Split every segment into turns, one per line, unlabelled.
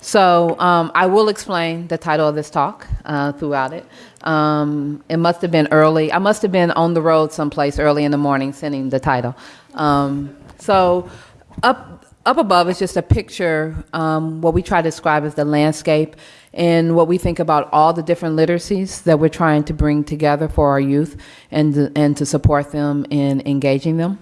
So um, I will explain the title of this talk uh, throughout it. Um, it must have been early. I must have been on the road someplace early in the morning sending the title. Um, so up, up above is just a picture, um, what we try to describe as the landscape and what we think about all the different literacies that we're trying to bring together for our youth and, and to support them in engaging them.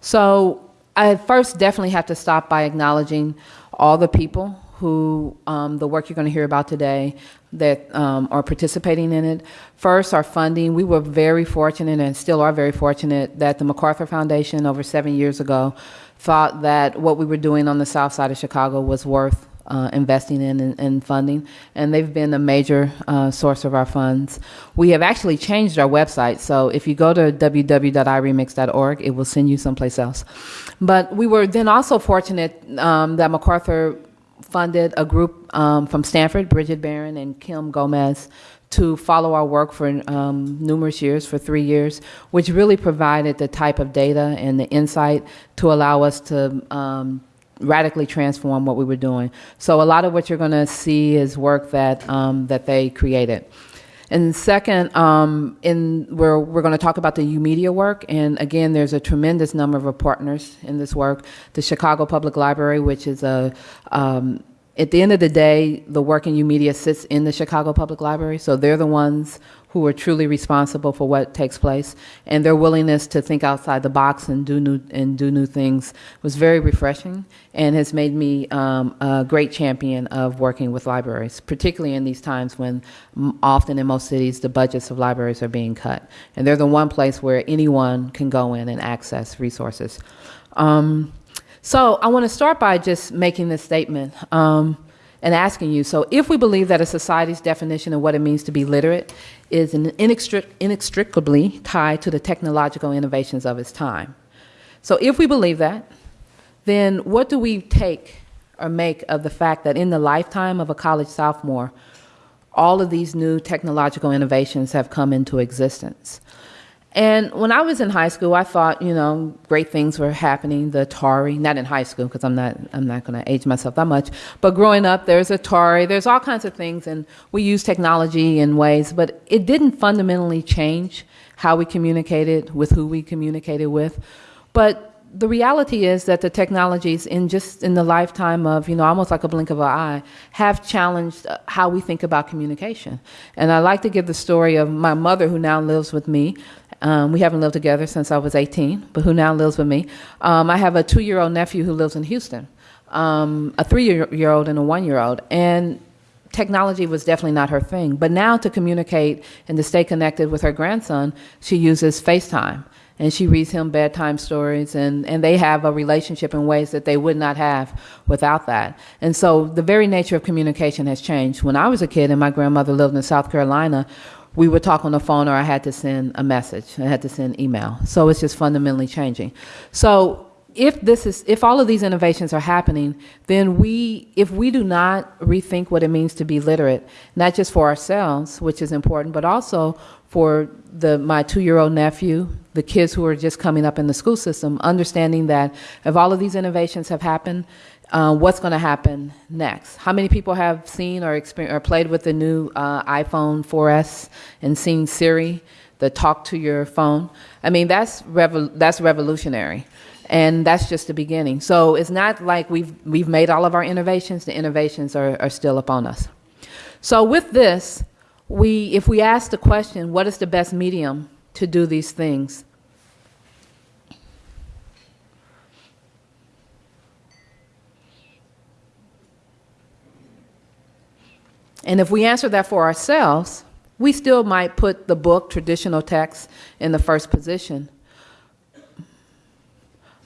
So I first definitely have to stop by acknowledging all the people who um, the work you're going to hear about today that um, are participating in it. First, our funding. We were very fortunate and still are very fortunate that the MacArthur Foundation over seven years ago thought that what we were doing on the south side of Chicago was worth uh, investing in and, funding, and they've been a major uh, source of our funds. We have actually changed our website, so if you go to www.iremix.org, it will send you someplace else. But we were then also fortunate um, that MacArthur funded a group um, from Stanford, Brigid Barron and Kim Gomez, to follow our work for um, numerous years, for three years, which really provided the type of data and the insight to allow us to um, radically transform what we were doing. So a lot of what you're going to see is work that, um, that they created. And second, um, in where we're going to talk about the YOUmedia work, and again, there's a tremendous number of partners in this work. The Chicago Public Library, which is a um, at the end of the day, the work in YOUmedia sits in the Chicago Public Library, so they're the ones who are truly responsible for what takes place, and their willingness to think outside the box and do new and do new things was very refreshing, and has made me um, a great champion of working with libraries, particularly in these times when often in most cities the budgets of libraries are being cut, and they're the one place where anyone can go in and access resources. Um, so I want to start by just making this statement. Um, and asking you, so if we believe that a society's definition of what it means to be literate is inextric inextricably tied to the technological innovations of its time. So if we believe that, then what do we take or make of the fact that in the lifetime of a college sophomore, all of these new technological innovations have come into existence? And when I was in high school, I thought, you know, great things were happening. The Atari, not in high school because I'm not, I'm not going to age myself that much. But growing up, there's Atari, there's all kinds of things, and we use technology in ways, but it didn't fundamentally change how we communicated with who we communicated with. But the reality is that the technologies in just in the lifetime of, you know, almost like a blink of an eye, have challenged uh, how we think about communication. And I like to give the story of my mother who now lives with me. Um, we haven't lived together since I was 18, but who now lives with me. Um, I have a two-year-old nephew who lives in Houston, um, a three-year-old and a one-year-old, and technology was definitely not her thing. But now to communicate and to stay connected with her grandson, she uses FaceTime. And she reads him bedtime stories, and, and they have a relationship in ways that they would not have without that. And so the very nature of communication has changed. When I was a kid and my grandmother lived in South Carolina, we would talk on the phone or I had to send a message. I had to send email. So it's just fundamentally changing. So if this is if all of these innovations are happening, then we if we do not rethink what it means to be literate, not just for ourselves, which is important, but also for the my two-year-old nephew, the kids who are just coming up in the school system, understanding that if all of these innovations have happened, uh, what's going to happen next. How many people have seen or, or played with the new uh, iPhone 4S and seen Siri, the talk to your phone? I mean, that's, that's revolutionary. And that's just the beginning. So it's not like we've, we've made all of our innovations. The innovations are, are still upon us. So with this, we, if we ask the question, what is the best medium to do these things? And if we answer that for ourselves, we still might put the book, traditional text, in the first position.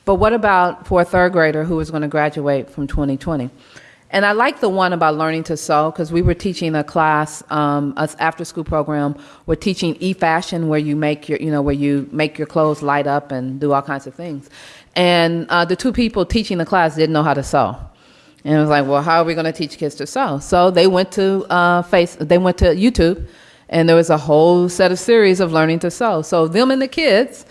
But what about for a third grader who is going to graduate from 2020? And I like the one about learning to sew because we were teaching a class, um, us after school program. We're teaching e-fashion where you make your, you know, where you make your clothes light up and do all kinds of things. And uh, the two people teaching the class didn't know how to sew. And it was like, well, how are we going to teach kids to sew? So they went to uh, face, they went to YouTube, and there was a whole set of series of learning to sew. So them and the kids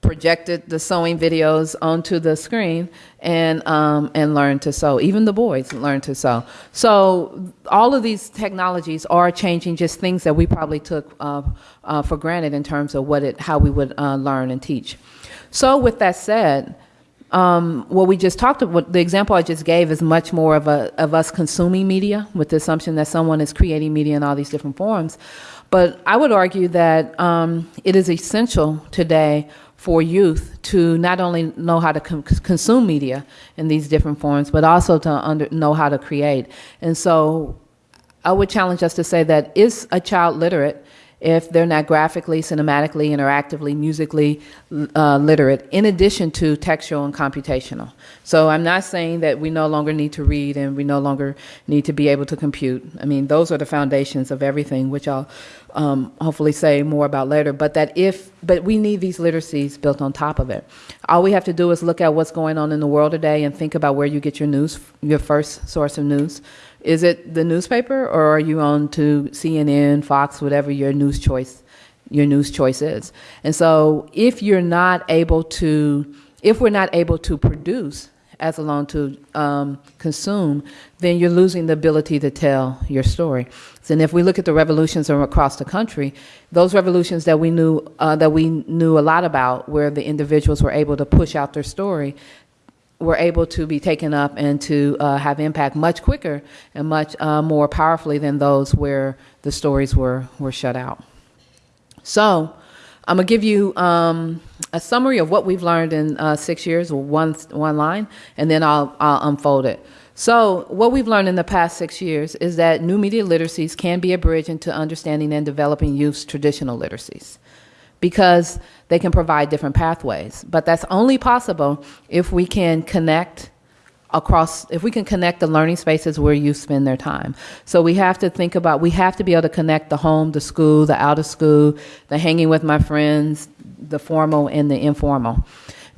projected the sewing videos onto the screen and um, and learned to sew. Even the boys learned to sew. So all of these technologies are changing just things that we probably took uh, uh, for granted in terms of what it how we would uh, learn and teach. So with that said. Um, what we just talked about, the example I just gave is much more of a of us consuming media with the assumption that someone is creating media in all these different forms. But I would argue that um, it is essential today for youth to not only know how to con consume media in these different forms, but also to under, know how to create. And so I would challenge us to say that is a child literate if they're not graphically, cinematically, interactively, musically uh, literate, in addition to textual and computational. So I'm not saying that we no longer need to read and we no longer need to be able to compute. I mean, those are the foundations of everything, which I'll um, hopefully say more about later. But that if, but we need these literacies built on top of it. All we have to do is look at what's going on in the world today and think about where you get your news, your first source of news. Is it the newspaper or are you on to CNN, Fox, whatever your news choice your news choice is? And so if you're not able to if we're not able to produce as alone to um, consume, then you're losing the ability to tell your story. And if we look at the revolutions from across the country, those revolutions that we knew uh, that we knew a lot about, where the individuals were able to push out their story, were able to be taken up and to uh, have impact much quicker and much uh, more powerfully than those where the stories were, were shut out. So I'm to give you um, a summary of what we've learned in uh, six years, one, one line, and then I'll, I'll unfold it. So what we've learned in the past six years is that new media literacies can be a bridge into understanding and developing youth's traditional literacies because they can provide different pathways. But that's only possible if we can connect across, if we can connect the learning spaces where youth spend their time. So we have to think about, we have to be able to connect the home, the school, the out of school, the hanging with my friends, the formal and the informal.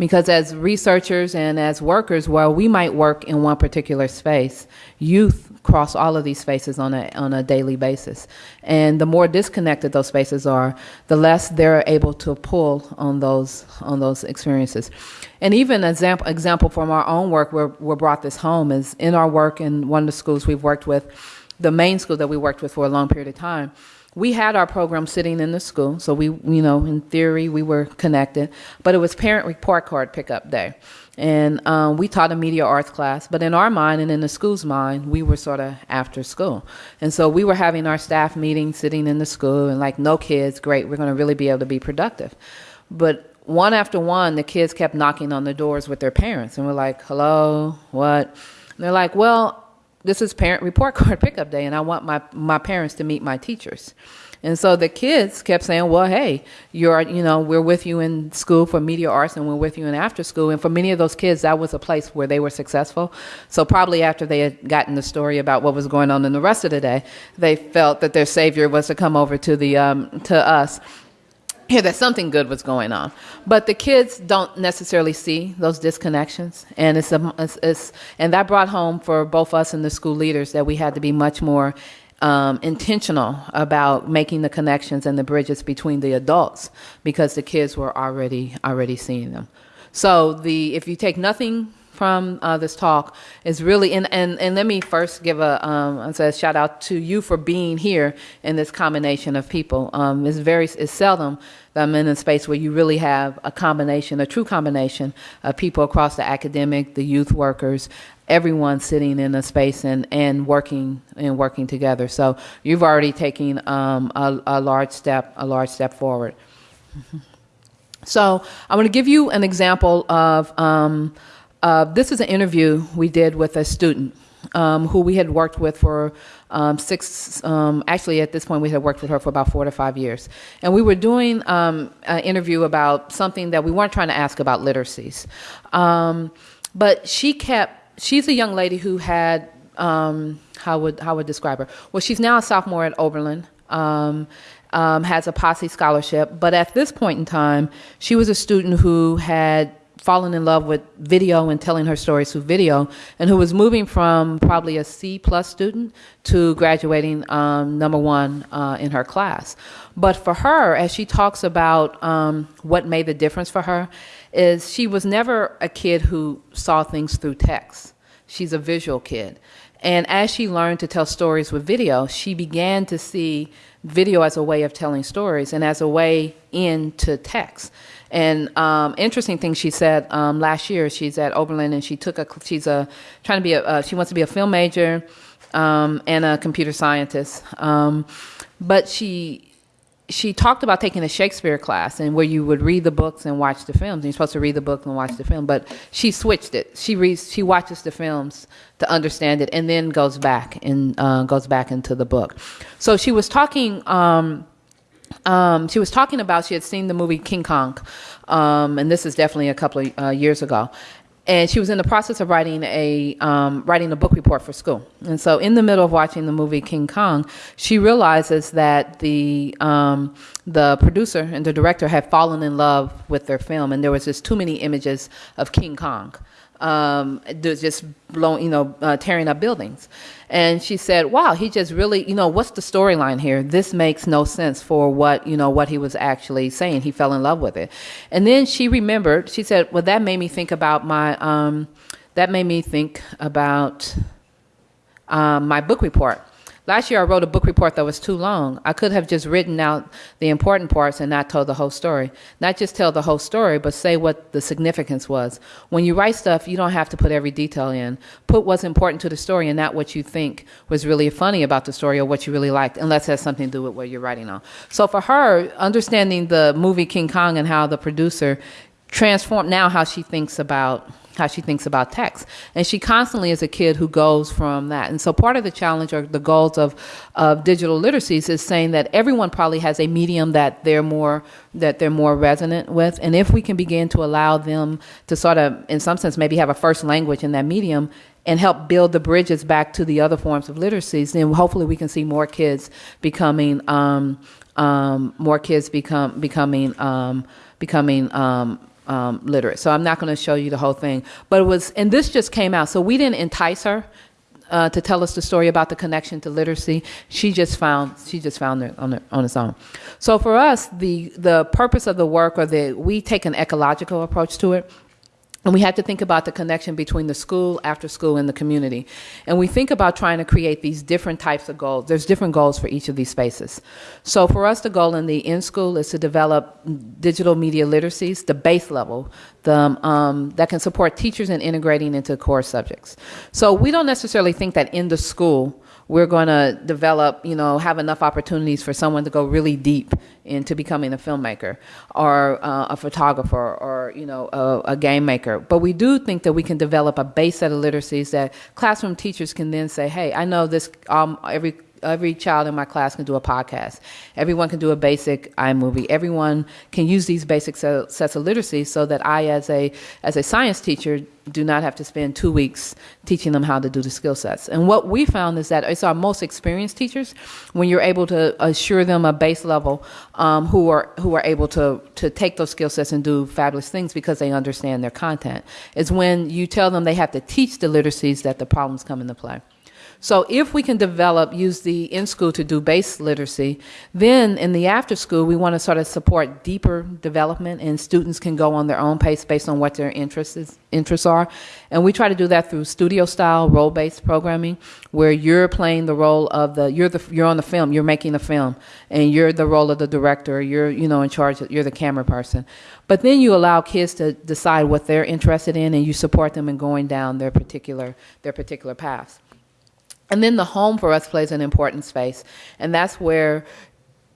Because as researchers and as workers, while we might work in one particular space, youth cross all of these spaces on a, on a daily basis. And the more disconnected those spaces are, the less they're able to pull on those, on those experiences. And even an example, example from our own work where we brought this home is in our work in one of the schools we've worked with, the main school that we worked with for a long period of time, we had our program sitting in the school, so we, you know, in theory, we were connected, but it was parent report card pickup day. And um, we taught a media arts class, but in our mind and in the school's mind, we were sort of after school. And so we were having our staff meeting sitting in the school and like, no kids, great, we're going to really be able to be productive. But one after one, the kids kept knocking on the doors with their parents. And we're like, hello, what? And they're like, well, this is parent report card pickup day and I want my, my parents to meet my teachers. And so the kids kept saying, well, hey, you're, you know, we're with you in school for media arts and we're with you in after school. And for many of those kids, that was a place where they were successful. So probably after they had gotten the story about what was going on in the rest of the day, they felt that their savior was to come over to the, um, to us hear that something good was going on. But the kids don't necessarily see those disconnections. And, it's, a, it's, it's, and that brought home for both us and the school leaders that we had to be much more um, intentional about making the connections and the bridges between the adults because the kids were already already seeing them. So the if you take nothing from uh, this talk is really and, and and let me first give a um, a shout out to you for being here in this combination of people. Um, it's very it's seldom that I'm in a space where you really have a combination, a true combination of people across the academic, the youth workers, everyone sitting in a space and, and working and working together. So you've already taken um, a, a large step, a large step forward. So I'm going to give you an example of, um, uh, this is an interview we did with a student um, who we had worked with for um, six, um, actually at this point we had worked with her for about four to five years. And we were doing um, an interview about something that we weren't trying to ask about literacies. Um, but she kept, she's a young lady who had, um, how would, how would describe her? Well, she's now a sophomore at Oberlin. Has a posse scholarship, but at this point in time, she was a student who had fallen in love with video and telling her stories through video, and who was moving from probably a C plus student to graduating um, number one uh, in her class. But for her, as she talks about um, what made the difference for her, is she was never a kid who saw things through text. She's a visual kid. And as she learned to tell stories with video, she began to see video as a way of telling stories and as a way into text. And um, interesting thing she said um, last year, she's at Oberlin and she took a, she's a, trying to be a, uh, she wants to be a film major um, and a computer scientist. Um, but she, she talked about taking a Shakespeare class and where you would read the books and watch the films. And you're supposed to read the book and watch the film, but she switched it. She reads, she watches the films to understand it, and then goes back and uh, goes back into the book. So she was talking. Um, um, she was talking about she had seen the movie King Kong, um, and this is definitely a couple of uh, years ago and she was in the process of writing a um, writing a book report for school. And so, in the middle of watching the movie King Kong, she realizes that the um, the producer and the director had fallen in love with their film, and there was just too many images of King Kong um, just blowing, you know, uh, tearing up buildings. And she said, "Wow, he just really, you know, what's the storyline here? This makes no sense for what you know what he was actually saying. He fell in love with it." And then she remembered. She said, "Well, that made me think about my. Um, that made me think about um, my book report." Last year I wrote a book report that was too long. I could have just written out the important parts and not told the whole story. Not just tell the whole story, but say what the significance was. When you write stuff, you don't have to put every detail in. Put what's important to the story and not what you think was really funny about the story or what you really liked, unless it has something to do with what you're writing on. So for her, understanding the movie King Kong and how the producer transformed now how she thinks about how she thinks about text. And she constantly is a kid who goes from that. And so part of the challenge or the goals of, of digital literacies is saying that everyone probably has a medium that they're more that they're more resonant with. And if we can begin to allow them to sort of, in some sense, maybe have a first language in that medium and help build the bridges back to the other forms of literacies, then hopefully we can see more kids becoming um, um, more kids become becoming um, becoming um, um, literate. So I'm not going to show you the whole thing. But it was, and this just came out. So we didn't entice her. Uh, to tell us the story about the connection to literacy, she just found she just found it on, on its own. So for us, the the purpose of the work, or the we take an ecological approach to it. And we have to think about the connection between the school, after school, and the community. And we think about trying to create these different types of goals. There's different goals for each of these spaces. So for us, the goal in the in-school is to develop digital media literacies, the base level, the, um, that can support teachers in integrating into core subjects. So we don't necessarily think that in the school, we're going to develop, you know, have enough opportunities for someone to go really deep into becoming a filmmaker or uh, a photographer or, you know, a, a, game maker. But we do think that we can develop a base set of literacies that classroom teachers can then say, hey, I know this, um, every every child in my class can do a podcast. Everyone can do a basic iMovie. Everyone can use these basic sets of literacy so that I, as a, as a science teacher, do not have to spend two weeks teaching them how to do the skill sets. And what we found is that it's our most experienced teachers when you're able to assure them a base level um, who are who are able to to take those skill sets and do fabulous things because they understand their content. It's when you tell them they have to teach the literacies that the problems come into play. So if we can develop, use the in-school to do base literacy, then in the after-school, we want to sort of support deeper development and students can go on their own pace based on what their interests, is, interests are. And we try to do that through studio-style, role-based programming, where you're playing the role of the, you're, the, you're on the film, you're making the film, and you're the role of the director, you're, you know, in charge, you're the camera person. But then you allow kids to decide what they're interested in and you support them in going down their particular, their particular paths. And then the home for us plays an important space. And that's where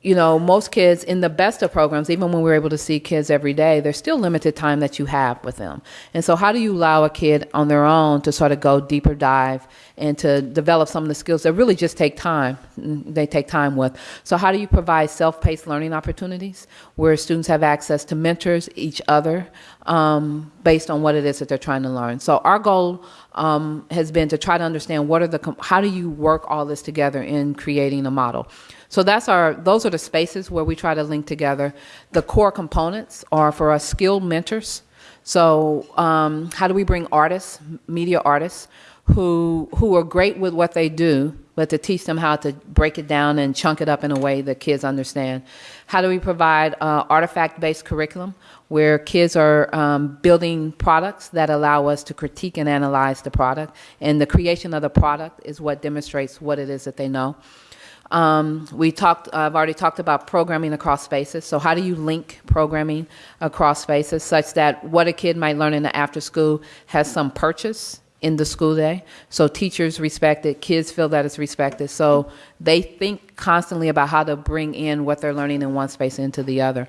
you know, most kids in the best of programs, even when we're able to see kids every day, there's still limited time that you have with them. And so, how do you allow a kid on their own to sort of go deeper dive and to develop some of the skills that really just take time? They take time with. So, how do you provide self paced learning opportunities where students have access to mentors, each other, um, based on what it is that they're trying to learn? So, our goal um, has been to try to understand what are the, how do you work all this together in creating a model. So that's our, those are the spaces where we try to link together. The core components are for us skilled mentors. So um, how do we bring artists, media artists, who who are great with what they do, but to teach them how to break it down and chunk it up in a way that kids understand? How do we provide uh, artifact-based curriculum where kids are um, building products that allow us to critique and analyze the product, and the creation of the product is what demonstrates what it is that they know. Um, we talked, I've already talked about programming across spaces. So how do you link programming across spaces such that what a kid might learn in the after school has some purchase in the school day. So teachers respect it, kids feel that it's respected. So they think constantly about how to bring in what they're learning in one space into the other.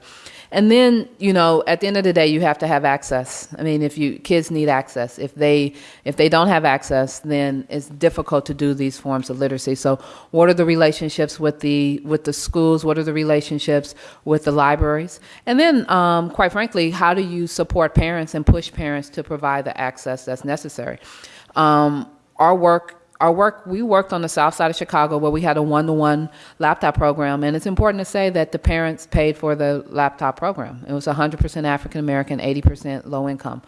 And then, you know, at the end of the day, you have to have access. I mean, if you kids need access, if they if they don't have access, then it's difficult to do these forms of literacy. So, what are the relationships with the with the schools? What are the relationships with the libraries? And then, um, quite frankly, how do you support parents and push parents to provide the access that's necessary? Um, our work our work, we worked on the south side of Chicago where we had a one-to-one laptop program. And it's important to say that the parents paid for the laptop program. It was 100% African American, 80% low income.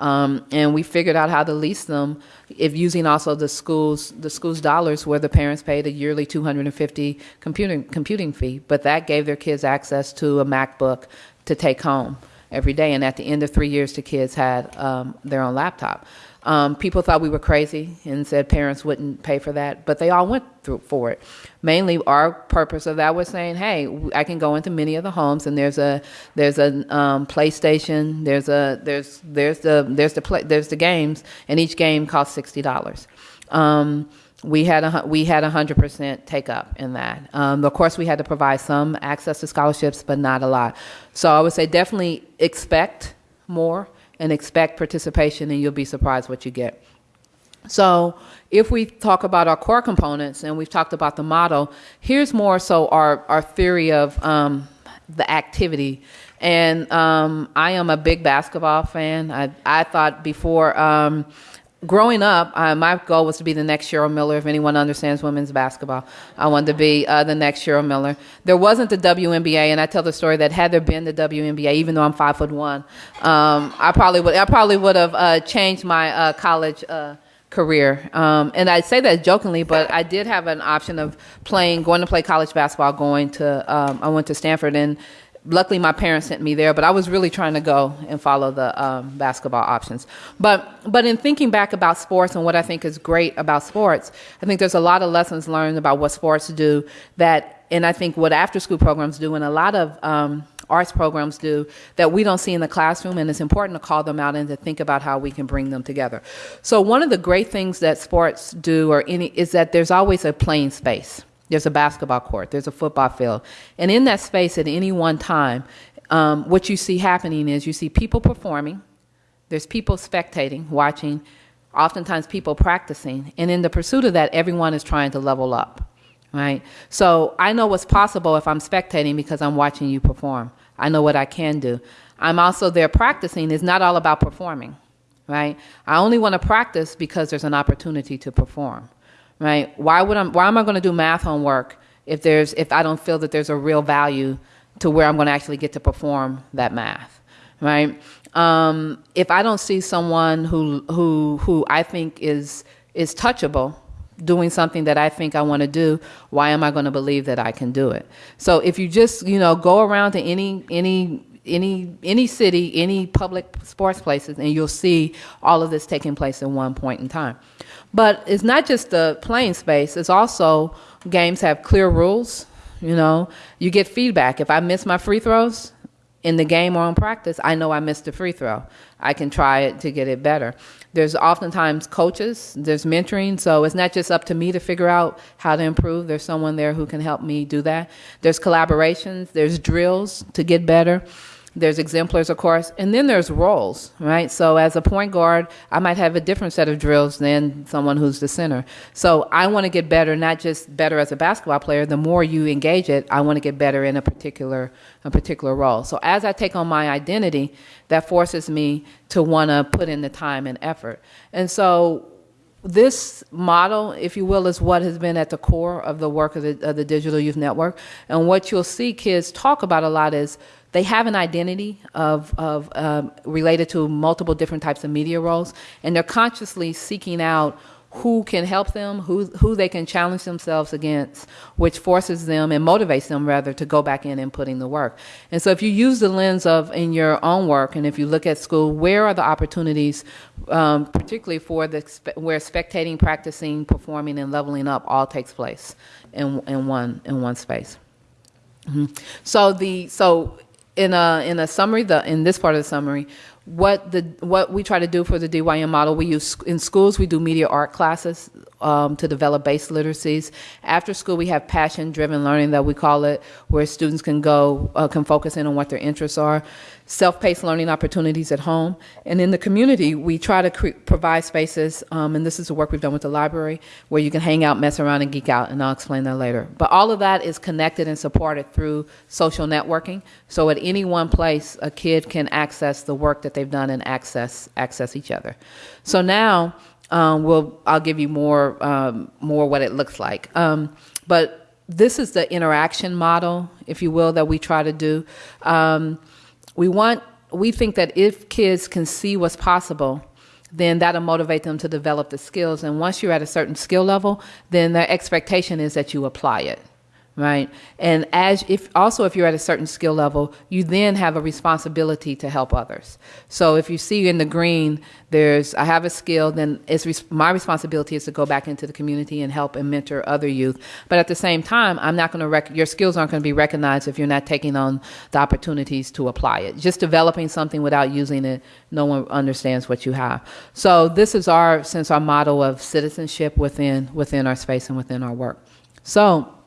Um, and we figured out how to lease them if using also the schools the schools dollars where the parents paid a yearly 250 computing computing fee but that gave their kids access to a MacBook to take home every day and at the end of three years the kids had um, their own laptop um, people thought we were crazy and said parents wouldn't pay for that, but they all went through for it. Mainly, our purpose of that was saying, "Hey, I can go into many of the homes, and there's a there's a um, PlayStation, there's a there's there's the there's the play, there's the games, and each game costs sixty dollars." Um, we had a we had a hundred percent take up in that. Um, of course, we had to provide some access to scholarships, but not a lot. So I would say definitely expect more and expect participation, and you'll be surprised what you get. So if we talk about our core components, and we've talked about the model, here's more so our, our theory of um, the activity. And um, I am a big basketball fan. I, I thought before um, growing up, uh, my goal was to be the next Cheryl Miller. If anyone understands women's basketball, I wanted to be uh, the next Cheryl Miller. There wasn't the WNBA, and I tell the story that had there been the WNBA, even though I'm five foot one, um, I probably would. I probably would have uh, changed my uh, college uh, career. Um, and I say that jokingly, but I did have an option of playing, going to play college basketball, going to, um, I went to Stanford and luckily my parents sent me there but i was really trying to go and follow the um, basketball options. But but in thinking back about sports and what i think is great about sports i think there's a lot of lessons learned about what sports do that and i think what after school programs do and a lot of um, arts programs do that we don't see in the classroom and it's important to call them out and to think about how we can bring them together. So one of the great things that sports do or any is that there's always a playing space there's a basketball court, there's a football field. And in that space at any one time, um, what you see happening is you see people performing, there's people spectating, watching, oftentimes people practicing. And in the pursuit of that, everyone is trying to level up, right? So I know what's possible if I'm spectating because I'm watching you perform. I know what I can do. I'm also there practicing. It's not all about performing, right? I only want to practice because there's an opportunity to perform right? Why would I, why am I going to do math homework if there's if I don't feel that there's a real value to where I'm going to actually get to perform that math, right? Um, if I don't see someone who who who I think is is touchable doing something that I think I want to do, why am I going to believe that I can do it? So if you just, you know, go around to any any any any city, any public sports places, and you'll see all of this taking place at one point in time. But it's not just the playing space, it's also games have clear rules. You know, you get feedback. If I miss my free throws in the game or in practice, I know I missed a free throw. I can try it to get it better. There's oftentimes coaches, there's mentoring, so it's not just up to me to figure out how to improve. There's someone there who can help me do that. There's collaborations, there's drills to get better. There's exemplars, of course, and then there's roles, right? So as a point guard, I might have a different set of drills than someone who's the center. So I want to get better, not just better as a basketball player. The more you engage it, I want to get better in a particular a particular role. So as I take on my identity, that forces me to want to put in the time and effort. And so this model, if you will, is what has been at the core of the work of the, of the Digital Youth Network. And what you'll see kids talk about a lot is they have an identity of, of um, related to multiple different types of media roles, and they're consciously seeking out who can help them, who, who they can challenge themselves against, which forces them and motivates them rather to go back in and put in the work. And so if you use the lens of in your own work, and if you look at school, where are the opportunities, um, particularly for the where spectating, practicing, performing, and leveling up all takes place in, in one in one space. Mm -hmm. So the so in a in a summary, the in this part of the summary, what the what we try to do for the DYN model, we use in schools we do media art classes um, to develop base literacies. After school, we have passion-driven learning that we call it, where students can go uh, can focus in on what their interests are. Self-paced learning opportunities at home, and in the community, we try to provide spaces. Um, and this is the work we've done with the library, where you can hang out, mess around, and geek out. And I'll explain that later. But all of that is connected and supported through social networking. So at any one place, a kid can access the work that they've done and access access each other. So now um, we'll, I'll give you more, um, more what it looks like. Um, but this is the interaction model, if you will, that we try to do. Um, we want, we think that if kids can see what's possible, then that'll motivate them to develop the skills. And once you're at a certain skill level, then their expectation is that you apply it right? And as if also if you're at a certain skill level, you then have a responsibility to help others. So if you see in the green, there's I have a skill, then it's my responsibility is to go back into the community and help and mentor other youth. But at the same time, I'm not going to your skills aren't going to be recognized if you're not taking on the opportunities to apply it. Just developing something without using it, no one understands what you have. So this is our since our model of citizenship within within our space and within our work. So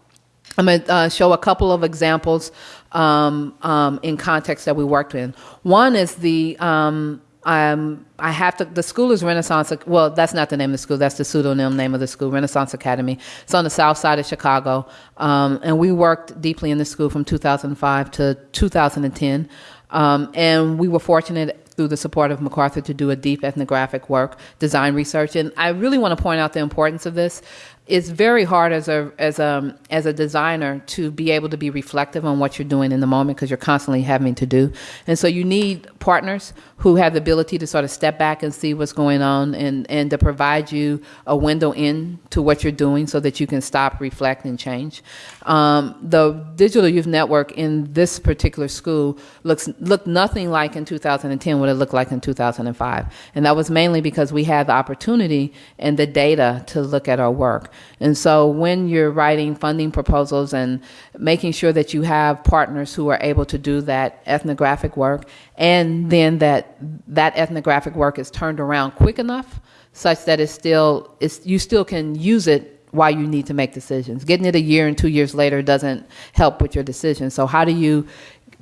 I'm going to uh, show a couple of examples um, um, in context that we worked in. One is the um, um, I have to. The school is Renaissance. Well, that's not the name of the school. That's the pseudonym name of the school, Renaissance Academy. It's on the south side of Chicago, um, and we worked deeply in the school from 2005 to 2010. Um, and we were fortunate through the support of MacArthur to do a deep ethnographic work, design research. And I really want to point out the importance of this it's very hard as a as a as a designer to be able to be reflective on what you're doing in the moment because you're constantly having to do. And so you need partners who have the ability to sort of step back and see what's going on and and to provide you a window in to what you're doing so that you can stop reflect and change. Um, the digital youth network in this particular school looks looked nothing like in 2010 what it looked like in 2005 and that was mainly because we had the opportunity and the data to look at our work and so when you're writing funding proposals and making sure that you have partners who are able to do that ethnographic work and then that that ethnographic work is turned around quick enough such that it's still it's, you still can use it while you need to make decisions. Getting it a year and two years later doesn't help with your decision. So how do you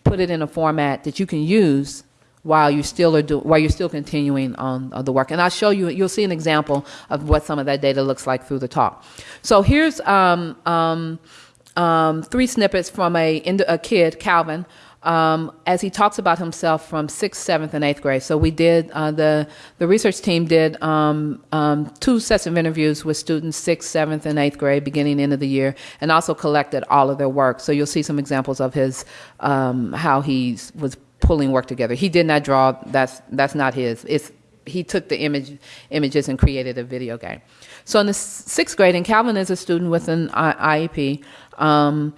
put it in a format that you can use while you still are do, while you're still continuing on, on, the work. And I'll show you, you'll see an example of what some of that data looks like through the talk. So here's um, um, um, three snippets from a, a kid, Calvin, um, as he talks about himself from sixth, seventh, and eighth grade. So we did uh, the the research team did um, um, two sets of interviews with students sixth, seventh, and eighth grade, beginning end of the year, and also collected all of their work. So you'll see some examples of his how he was pulling work together. He did not draw. That's that's not his. It's he took the image images and created a video game. So in the sixth grade, and Calvin is a student with an IEP. Um,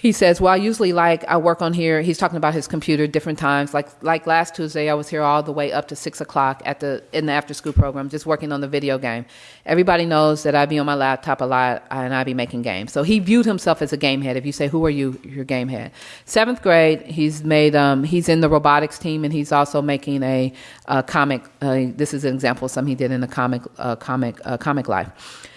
he says, well, I usually like, I work on here. He's talking about his computer different times. Like, like last Tuesday, I was here all the way up to six o'clock at the, in the after school program, just working on the video game. Everybody knows that I be on my laptop a lot and I be making games. So he viewed himself as a game head. If you say, who are you? Your game head. Seventh grade, he's made, um, he's in the robotics team and he's also making a, a comic. Uh, this is an example of something he did in a comic, uh, comic, uh, Comic Life.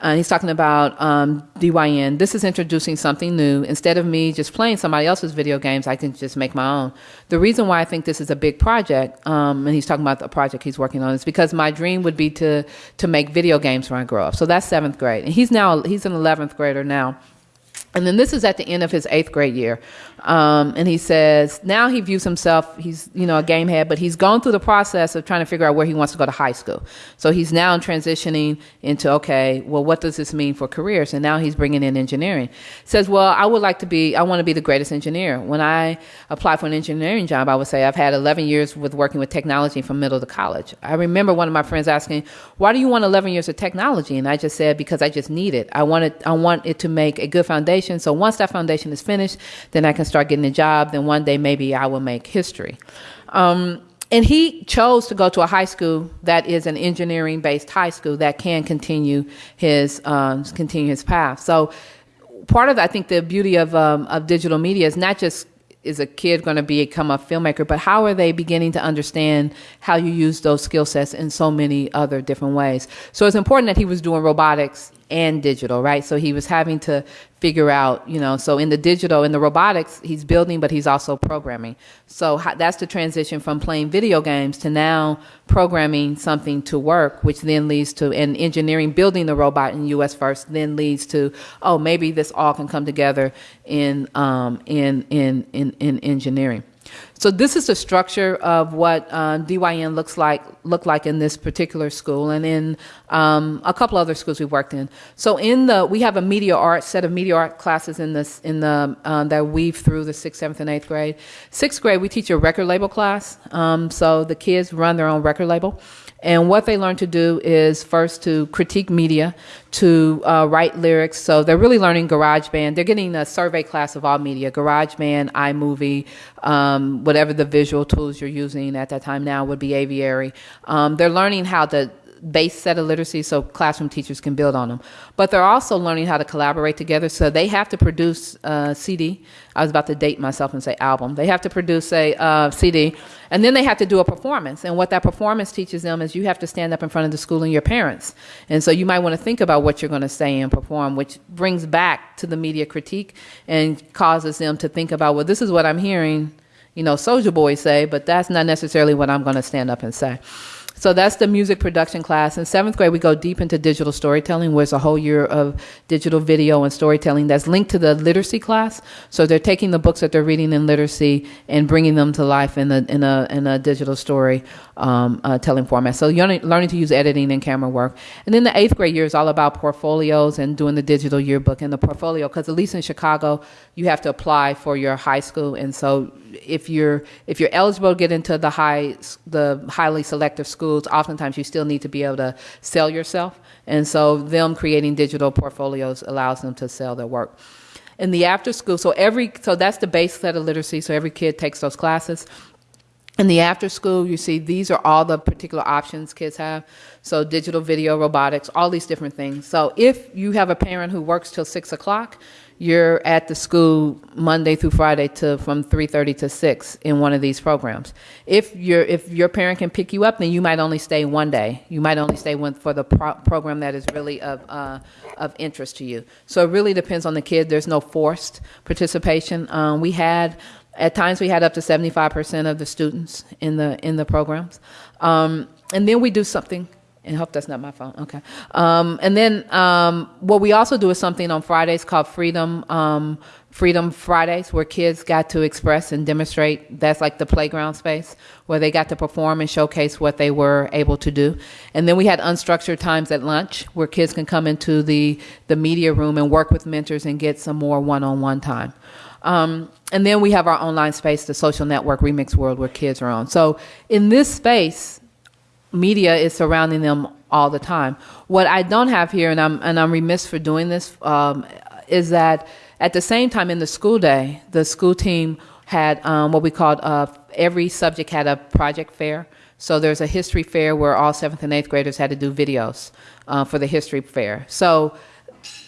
Uh, he's talking about um, DYN. This is introducing something new. Instead of me just playing somebody else's video games, I can just make my own. The reason why I think this is a big project, um, and he's talking about the project he's working on, is because my dream would be to to make video games when I grow up. So that's seventh grade, and he's now he's an eleventh grader now. And then this is at the end of his eighth grade year. Um, and he says now he views himself, he's, you know, a game head, but he's gone through the process of trying to figure out where he wants to go to high school. So he's now transitioning into, okay, well, what does this mean for careers? And now he's bringing in engineering. Says, well, I would like to be, I want to be the greatest engineer. When I apply for an engineering job, I would say I've had 11 years with working with technology from middle to college. I remember one of my friends asking, why do you want 11 years of technology? And I just said, because I just need it. I want it, I want it to make a good foundation. So once that foundation is finished, then I can start getting a job, then one day maybe I will make history. Um, and he chose to go to a high school that is an engineering based high school that can continue his um, continue his path. So part of I think the beauty of um, of digital media is not just is a kid going to become a filmmaker, but how are they beginning to understand how you use those skill sets in so many other different ways? So it's important that he was doing robotics and digital, right? So he was having to figure out, you know, so in the digital, in the robotics, he's building, but he's also programming. So that's the transition from playing video games to now programming something to work, which then leads to, and engineering, building the robot in US first, then leads to, oh, maybe this all can come together in, um, in, in, in, in engineering. So this is the structure of what uh, DYN looks like look like in this particular school and in um, a couple other schools we've worked in. So in the we have a media art set of media art classes in this in the um, that weave through the sixth, seventh, and eighth grade. Sixth grade we teach a record label class. Um, so the kids run their own record label. And what they learn to do is first to critique media, to uh, write lyrics. So they're really learning GarageBand. They're getting a survey class of all media, GarageBand, iMovie, um, whatever the visual tools you're using at that time now would be Aviary. Um, they're learning how to base set of literacy so classroom teachers can build on them. But they're also learning how to collaborate together. So they have to produce a CD. I was about to date myself and say album. They have to produce a uh, CD, and then they have to do a performance. And what that performance teaches them is you have to stand up in front of the school and your parents. And so you might want to think about what you're going to say and perform, which brings back to the media critique and causes them to think about, well, this is what I'm hearing, you know, Soulja Boy say, but that's not necessarily what I'm going to stand up and say. So that's the music production class. In seventh grade, we go deep into digital storytelling, where it's a whole year of digital video and storytelling that's linked to the literacy class. So they're taking the books that they're reading in literacy and bringing them to life in a, in a, in a digital story um, uh, telling format. So you're learning to use editing and camera work. And then the eighth grade year is all about portfolios and doing the digital yearbook and the portfolio, because at least in Chicago, you have to apply for your high school. And so if you're if you're eligible to get into the high the highly selective schools, oftentimes you still need to be able to sell yourself. And so them creating digital portfolios allows them to sell their work. In the after school, so every so that's the base set of literacy. So every kid takes those classes. In the after school, you see these are all the particular options kids have. So digital video, robotics, all these different things. So if you have a parent who works till six o'clock, you're at the school Monday through Friday to from 3:30 to 6 in one of these programs. If your if your parent can pick you up, then you might only stay one day. You might only stay one for the pro program that is really of uh, of interest to you. So it really depends on the kid. There's no forced participation. Um, we had at times we had up to 75% of the students in the in the programs, um, and then we do something and hope that's not my phone. Okay. Um, and then um, what we also do is something on Fridays called Freedom um, Freedom Fridays, where kids got to express and demonstrate. That's like the playground space where they got to perform and showcase what they were able to do. And then we had unstructured times at lunch where kids can come into the the media room and work with mentors and get some more one-on-one time. Um, and then we have our online space, the social network Remix World, where kids are on. So in this space, media is surrounding them all the time. What I don't have here, and I'm and I'm remiss for doing this, um, is that at the same time in the school day, the school team had um, what we called uh, every subject had a project fair. So there's a history fair where all seventh and eighth graders had to do videos uh, for the history fair. So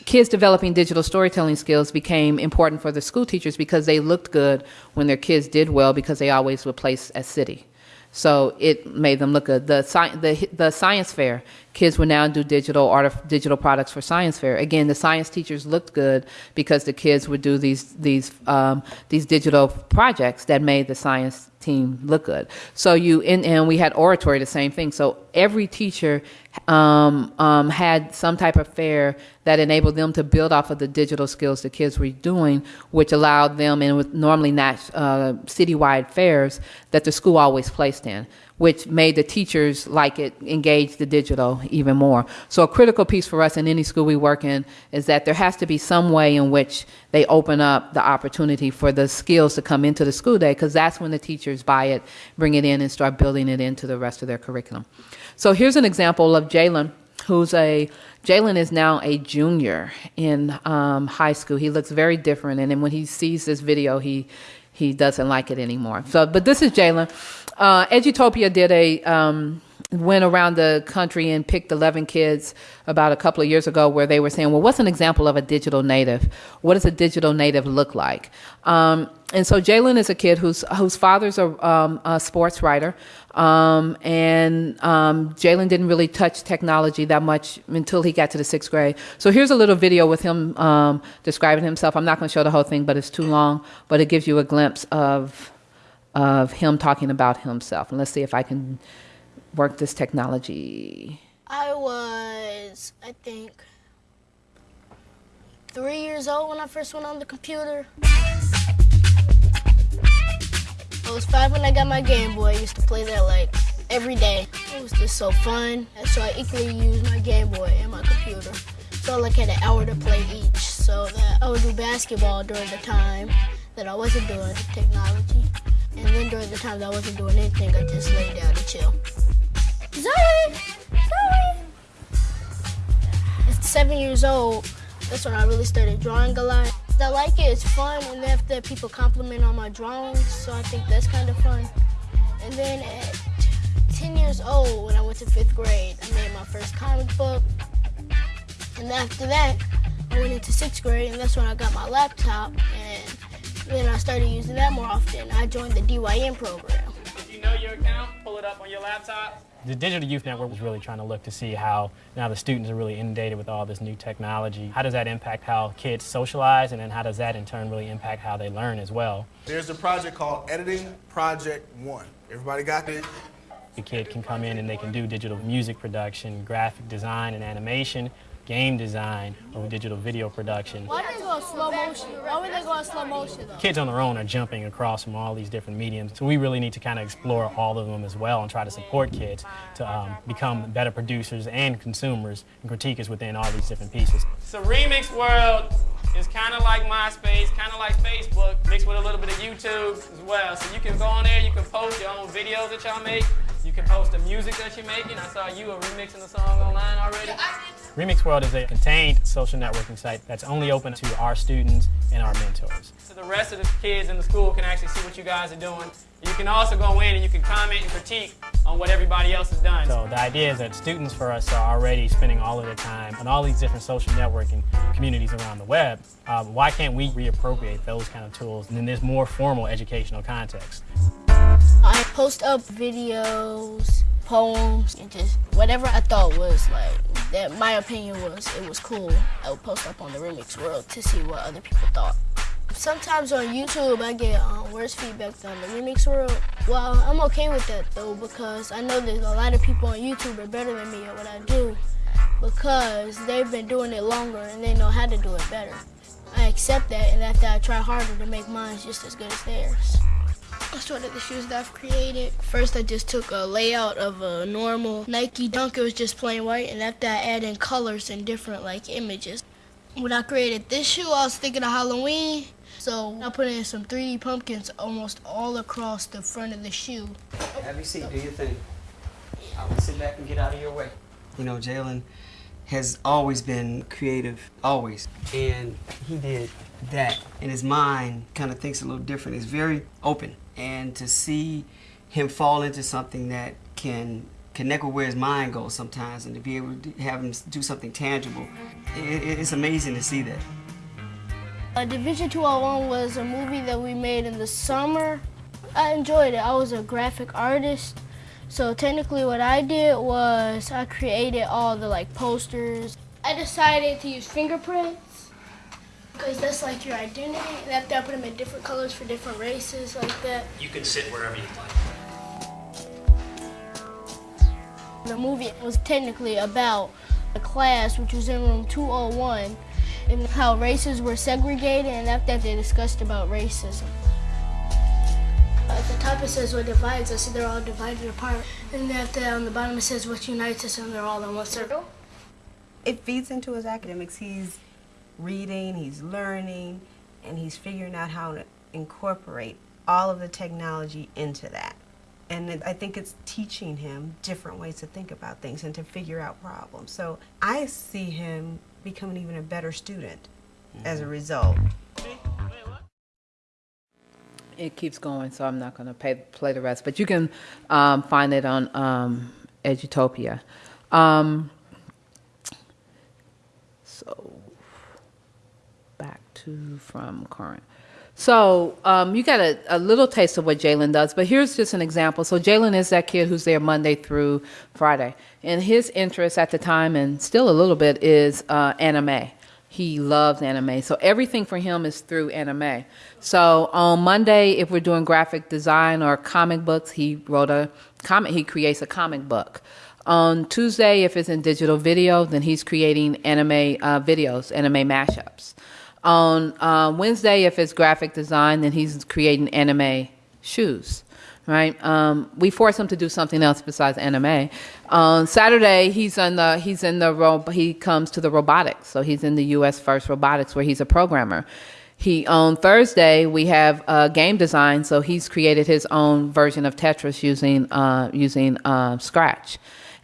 kids developing digital storytelling skills became important for the school teachers because they looked good when their kids did well because they always were placed as city. So it made them look good. The, the, the science fair, kids would now do digital art, digital products for science fair. Again, the science teachers looked good because the kids would do these these um, these digital projects that made the science team look good. So you in, and we had oratory, the same thing. So every teacher um, um, had some type of fair that enabled them to build off of the digital skills the kids were doing, which allowed them, and with normally not uh, citywide fairs that the school always placed in which made the teachers like it engage the digital even more. So a critical piece for us in any school we work in is that there has to be some way in which they open up the opportunity for the skills to come into the school day because that's when the teachers buy it, bring it in, and start building it into the rest of their curriculum. So here's an example of Jalen, who's a Jalen is now a junior in um, high school. He looks very different, and then when he sees this video, he he doesn't like it anymore. So, but this is Jalen. Uh, Edutopia did a um, went around the country and picked 11 kids about a couple of years ago where they were saying, well, what's an example of a digital native? What does a digital native look like? Um, and so Jalen is a kid whose whose father's a, um, a sports writer, um, and um, Jalen didn't really touch technology that much until he got to the sixth grade. So here's a little video with him um, describing himself. I'm not going to show the whole thing, but it's too long. But it gives you a glimpse of of him talking about himself. And let's see if I can work this technology.
I was, I think, three years old when I first went on the computer. I was five when I got my Game Boy. I used to play that like every day. It was just so fun. So I equally used my Game Boy and my computer. So I like had an hour to play each. So that I would do basketball during the time that I wasn't doing technology. And then during the time that I wasn't doing anything, I just lay down and chill. Zoe! Zoe! At seven years old, that's when I really started drawing a lot. I like it, it's fun, and after people compliment on my drawings, so I think that's kind of fun. And then at 10 years old, when I went to fifth grade, I made my first comic book. And after that, I went into sixth grade, and that's when I got my laptop, and then I started using that more often. I joined the DYN program.
If you know your account, pull it up on your laptop. The Digital Youth Network was really trying to look to see how now the students are really inundated with all this new technology. How does that impact how kids socialize, and then how does that in turn really impact how they learn as well?
There's a project called Editing Project One. Everybody got this?
The kid can come in and they can do digital music production, graphic design, and animation, game design or digital video production.
Why did they go slow motion? Why would they go slow motion though?
Kids on their own are jumping across from all these different mediums, so we really need to kind of explore all of them as well and try to support kids to um, become better producers and consumers and critiquers within all these different pieces. So Remix World is kind of like MySpace, kind of like Facebook, mixed with a little bit of YouTube as well. So you can go on there, you can post your own videos that y'all make, you can post the music that you're making. I saw you are remixing a song online already. Remix World is a contained social networking site that's only open to our students and our mentors. So the rest of the kids in the school can actually see what you guys are doing. You can also go in and you can comment and critique on what everybody else has done. So the idea is that students for us are already spending all of their time on all these different social networking communities around the web. Um, why can't we reappropriate those kind of tools and then there's more formal educational context?
I post up videos, poems, and just whatever I thought was like that my opinion was it was cool. I would post up on the Remix World to see what other people thought. Sometimes on YouTube I get um, worse feedback than the Remix World. Well, I'm okay with that though because I know there's a lot of people on YouTube are better than me at what I do because they've been doing it longer and they know how to do it better. I accept that and after I try harder to make mine just as good as theirs. That's one of the shoes that I've created. First, I just took a layout of a normal Nike Dunk. It was just plain white, and after I add in colors and different like images. When I created this shoe, I was thinking of Halloween. So I put in some 3D pumpkins almost all across the front of the shoe.
Have your seat, do your thing. I will sit back and get out of your way. You know, Jalen has always been creative, always. And he did that. And his mind kind of thinks a little different. It's very open and to see him fall into something that can connect with where his mind goes sometimes and to be able to have him do something tangible, it, it's amazing to see that.
Uh, Division 201 was a movie that we made in the summer. I enjoyed it. I was a graphic artist, So technically what I did was I created all the like posters. I decided to use fingerprints because that's like your identity. And after I put them in different colors for different races like that.
You can sit wherever you like.
The movie was technically about a class which was in room 201 and how races were segregated and after that they discussed about racism. At the top it says what divides us and they're all divided apart. And after that on the bottom it says what unites us and they're all in one circle.
it feeds into his academics. He's reading, he's learning, and he's figuring out how to incorporate all of the technology into that. And I think it's teaching him different ways to think about things and to figure out problems. So I see him becoming even a better student as a result.
It keeps going, so I'm not going to play the rest. But you can um, find it on um, Edutopia. Um, so back to from current. So um, you got a, a little taste of what Jalen does, but here's just an example. So Jalen is that kid who's there Monday through Friday, and his interest at the time, and still a little bit, is uh, anime. He loves anime, so everything for him is through anime. So on Monday, if we're doing graphic design or comic books, he wrote a comic. He creates a comic book. On Tuesday, if it's in digital video, then he's creating anime uh, videos, anime mashups. On uh, Wednesday, if it's graphic design, then he's creating anime shoes, right? Um, we force him to do something else besides anime. On Saturday, he's in the he's in the ro- he comes to the robotics, so he's in the U.S. First Robotics, where he's a programmer. He on Thursday we have uh, game design, so he's created his own version of Tetris using uh, using uh, Scratch.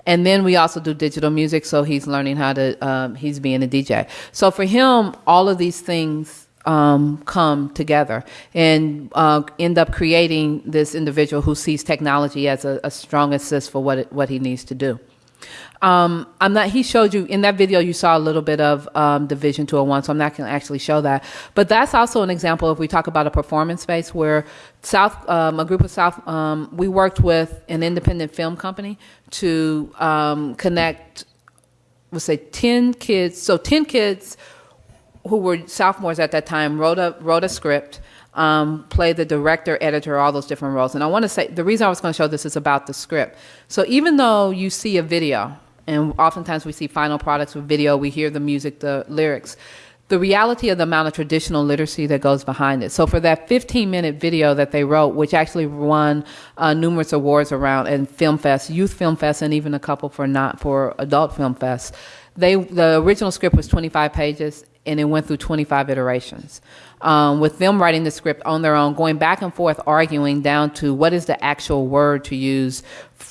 And then we also do digital music, so he's learning how to, um, he's being a DJ. So for him, all of these things um, come together and uh, end up creating this individual who sees technology as a, a strong assist for what, it, what he needs to do. Um, I'm not. He showed you in that video. You saw a little bit of um, Division 201, so I'm not going to actually show that. But that's also an example. If we talk about a performance space, where South, um, a group of South, um, we worked with an independent film company to um, connect. We'll say 10 kids. So 10 kids who were sophomores at that time wrote a wrote a script. Um, played the director, editor, all those different roles. And I want to say the reason I was going to show this is about the script. So even though you see a video, and oftentimes we see final products with video, we hear the music, the lyrics. The reality of the amount of traditional literacy that goes behind it. So for that 15 minute video that they wrote, which actually won uh, numerous awards around and Film Fest, Youth Film Fest, and even a couple for not for Adult Film Fest, they the original script was 25 pages and it went through 25 iterations. Um, with them writing the script on their own, going back and forth, arguing down to what is the actual word to use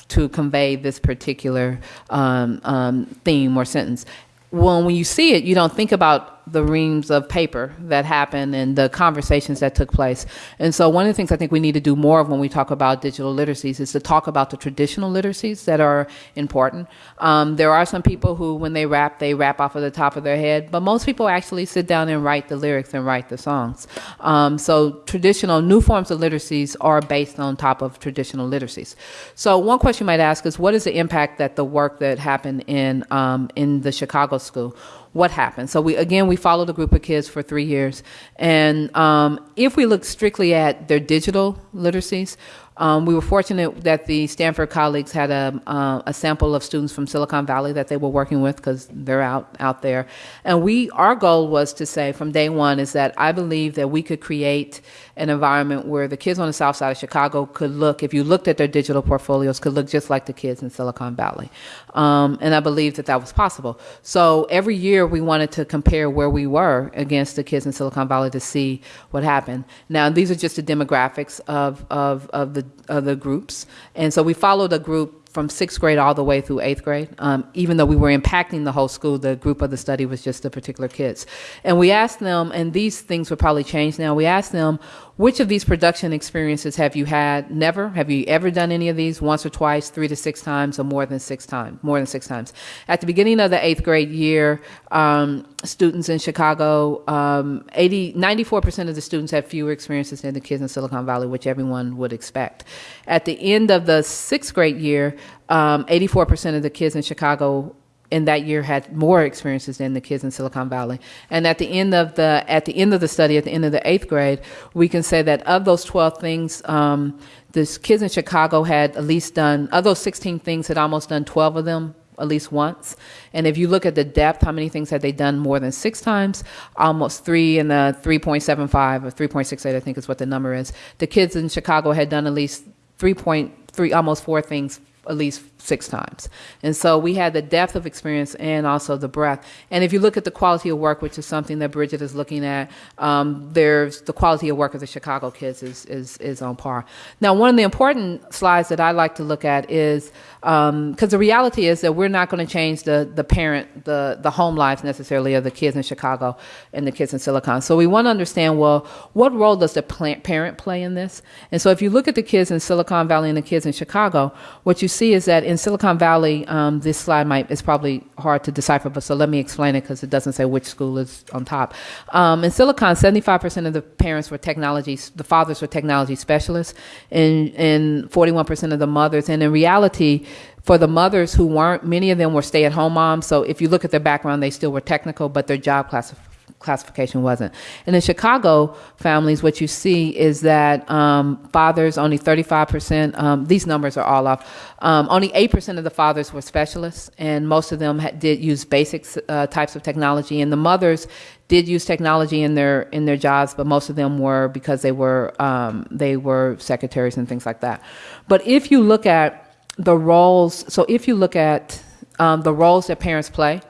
to convey this particular um, um, theme or sentence. Well, when you see it, you don't think about the reams of paper that happened and the conversations that took place. And so, one of the things I think we need to do more of when we talk about digital literacies is to talk about the traditional literacies that are important. Um, there are some people who, when they rap, they rap off of the top of their head, but most people actually sit down and write the lyrics and write the songs. Um, so, traditional, new forms of literacies are based on top of traditional literacies. So, one question you might ask is what is the impact that the work that happened in, um, in the Chicago school? What happened. So we again we followed a group of kids for three years, and um, if we look strictly at their digital literacies, um, we were fortunate that the Stanford colleagues had a, uh, a sample of students from Silicon Valley that they were working with because they're out out there, and we our goal was to say from day one is that I believe that we could create an environment where the kids on the south side of Chicago could look, if you looked at their digital portfolios, could look just like the kids in Silicon Valley, um, and I believe that that was possible. So every year we wanted to compare where we were against the kids in Silicon Valley to see what happened. Now these are just the demographics of of of the of the groups, and so we followed a group from sixth grade all the way through eighth grade. Um, even though we were impacting the whole school, the group of the study was just the particular kids. And we asked them, and these things would probably change now. We asked them, which of these production experiences have you had? Never. Have you ever done any of these? Once or twice, three to six times, or more than six times? More than six times. At the beginning of the eighth grade year, um, students in Chicago, um, 80, 94% of the students had fewer experiences than the kids in Silicon Valley, which everyone would expect. At the end of the sixth grade year, um, 84% of the kids in Chicago in that year had more experiences than the kids in Silicon Valley. And at the end of the at the end of the study, at the end of the eighth grade, we can say that of those 12 things, um, the kids in Chicago had at least done of those 16 things had almost done 12 of them at least once. And if you look at the depth, how many things had they done more than six times? Almost three and the 3.75 or 3.68, I think is what the number is. The kids in Chicago had done at least 3.3, almost four things at least six times. And so we had the depth of experience and also the breadth. And if you look at the quality of work, which is something that Brigid is looking at, um, there's the quality of work of the Chicago kids is, is, is on par. Now, one of the important slides that I like to look at is because um, the reality is that we're not going to change the, the parent, the, the home lives necessarily of the kids in Chicago and the kids in Silicon. So we want to understand, well, what role does the parent play in this? And so if you look at the kids in Silicon Valley and the kids in Chicago, what you see is that in Silicon Valley, um, this slide might is probably hard to decipher, but so let me explain it because it doesn't say which school is on top. Um, in Silicon, 75% of the parents were technology, the fathers were technology specialists, and, and 41% of the mothers. And in reality, for the mothers who weren't, many of them were stay at home moms. So if you look at their background, they still were technical, but their job classification classification wasn't. And in Chicago families, what you see is that um, fathers, only 35%, um, these numbers are all off, um, only 8% of the fathers were specialists, and most of them did use basic uh, types of technology. And the mothers did use technology in their in their jobs, but most of them were because they were um, they were secretaries and things like that. But if you look at the roles. So if you look at um, the roles that parents play,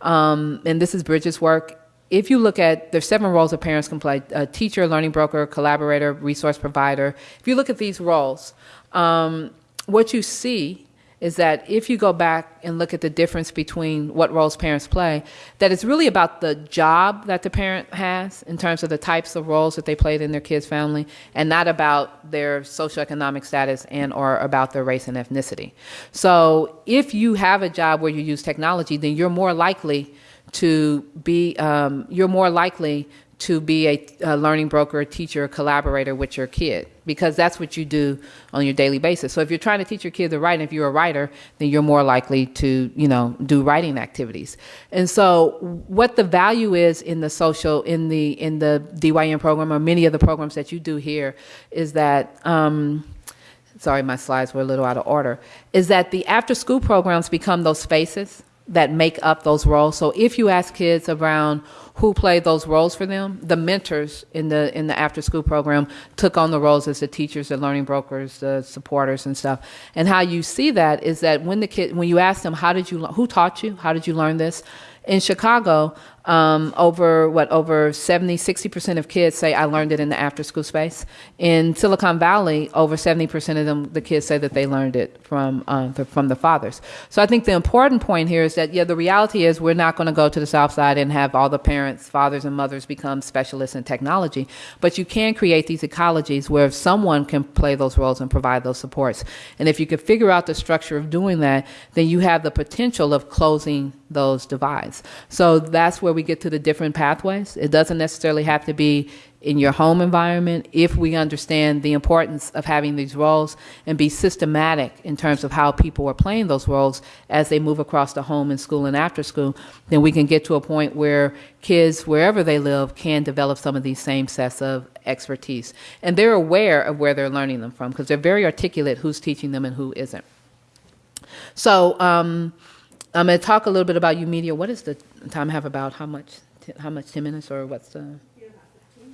um, and this is Brigid's work, if you look at there's seven roles that parents can play: a teacher, learning broker, collaborator, resource provider. If you look at these roles, um, what you see is that if you go back and look at the difference between what roles parents play, that it's really about the job that the parent has in terms of the types of roles that they played in their kids' family, and not about their socioeconomic status and or about their race and ethnicity. So if you have a job where you use technology, then you're more likely to be um, you're more likely to be a, a, learning broker, a teacher, a collaborator with your kid because that's what you do on your daily basis. So if you're trying to teach your kid to write, and if you're a writer, then you're more likely to, you know, do writing activities. And so what the value is in the social, in the in the DYN program or many of the programs that you do here is that. Um, sorry, my slides were a little out of order. Is that the after school programs become those spaces that make up those roles. So if you ask kids around who played those roles for them, the mentors in the in the after school program took on the roles as the teachers, the learning brokers, the supporters and stuff. And how you see that is that when the kid when you ask them how did you who taught you? How did you learn this? In Chicago, um, over what over 70 60% of kids say i learned it in the after school space. In silicon valley over 70% of them the kids say that they learned it from uh, the, from the fathers. So i think the important point here is that yeah the reality is we're not going to go to the south side and have all the parents fathers and mothers become specialists in technology but you can create these ecologies where someone can play those roles and provide those supports. And if you can figure out the structure of doing that then you have the potential of closing those divides. So that's where we get to the different pathways. It doesn't necessarily have to be in your home environment if we understand the importance of having these roles and be systematic in terms of how people are playing those roles as they move across the home and school and after school, then we can get to a point where kids, wherever they live, can develop some of these same sets of expertise. And they're aware of where they're learning them from because they're very articulate who's teaching them and who isn't. So, um, I'm going to talk a little bit about YOUmedia. What is the time I have about how much? How much? Ten minutes or what's the?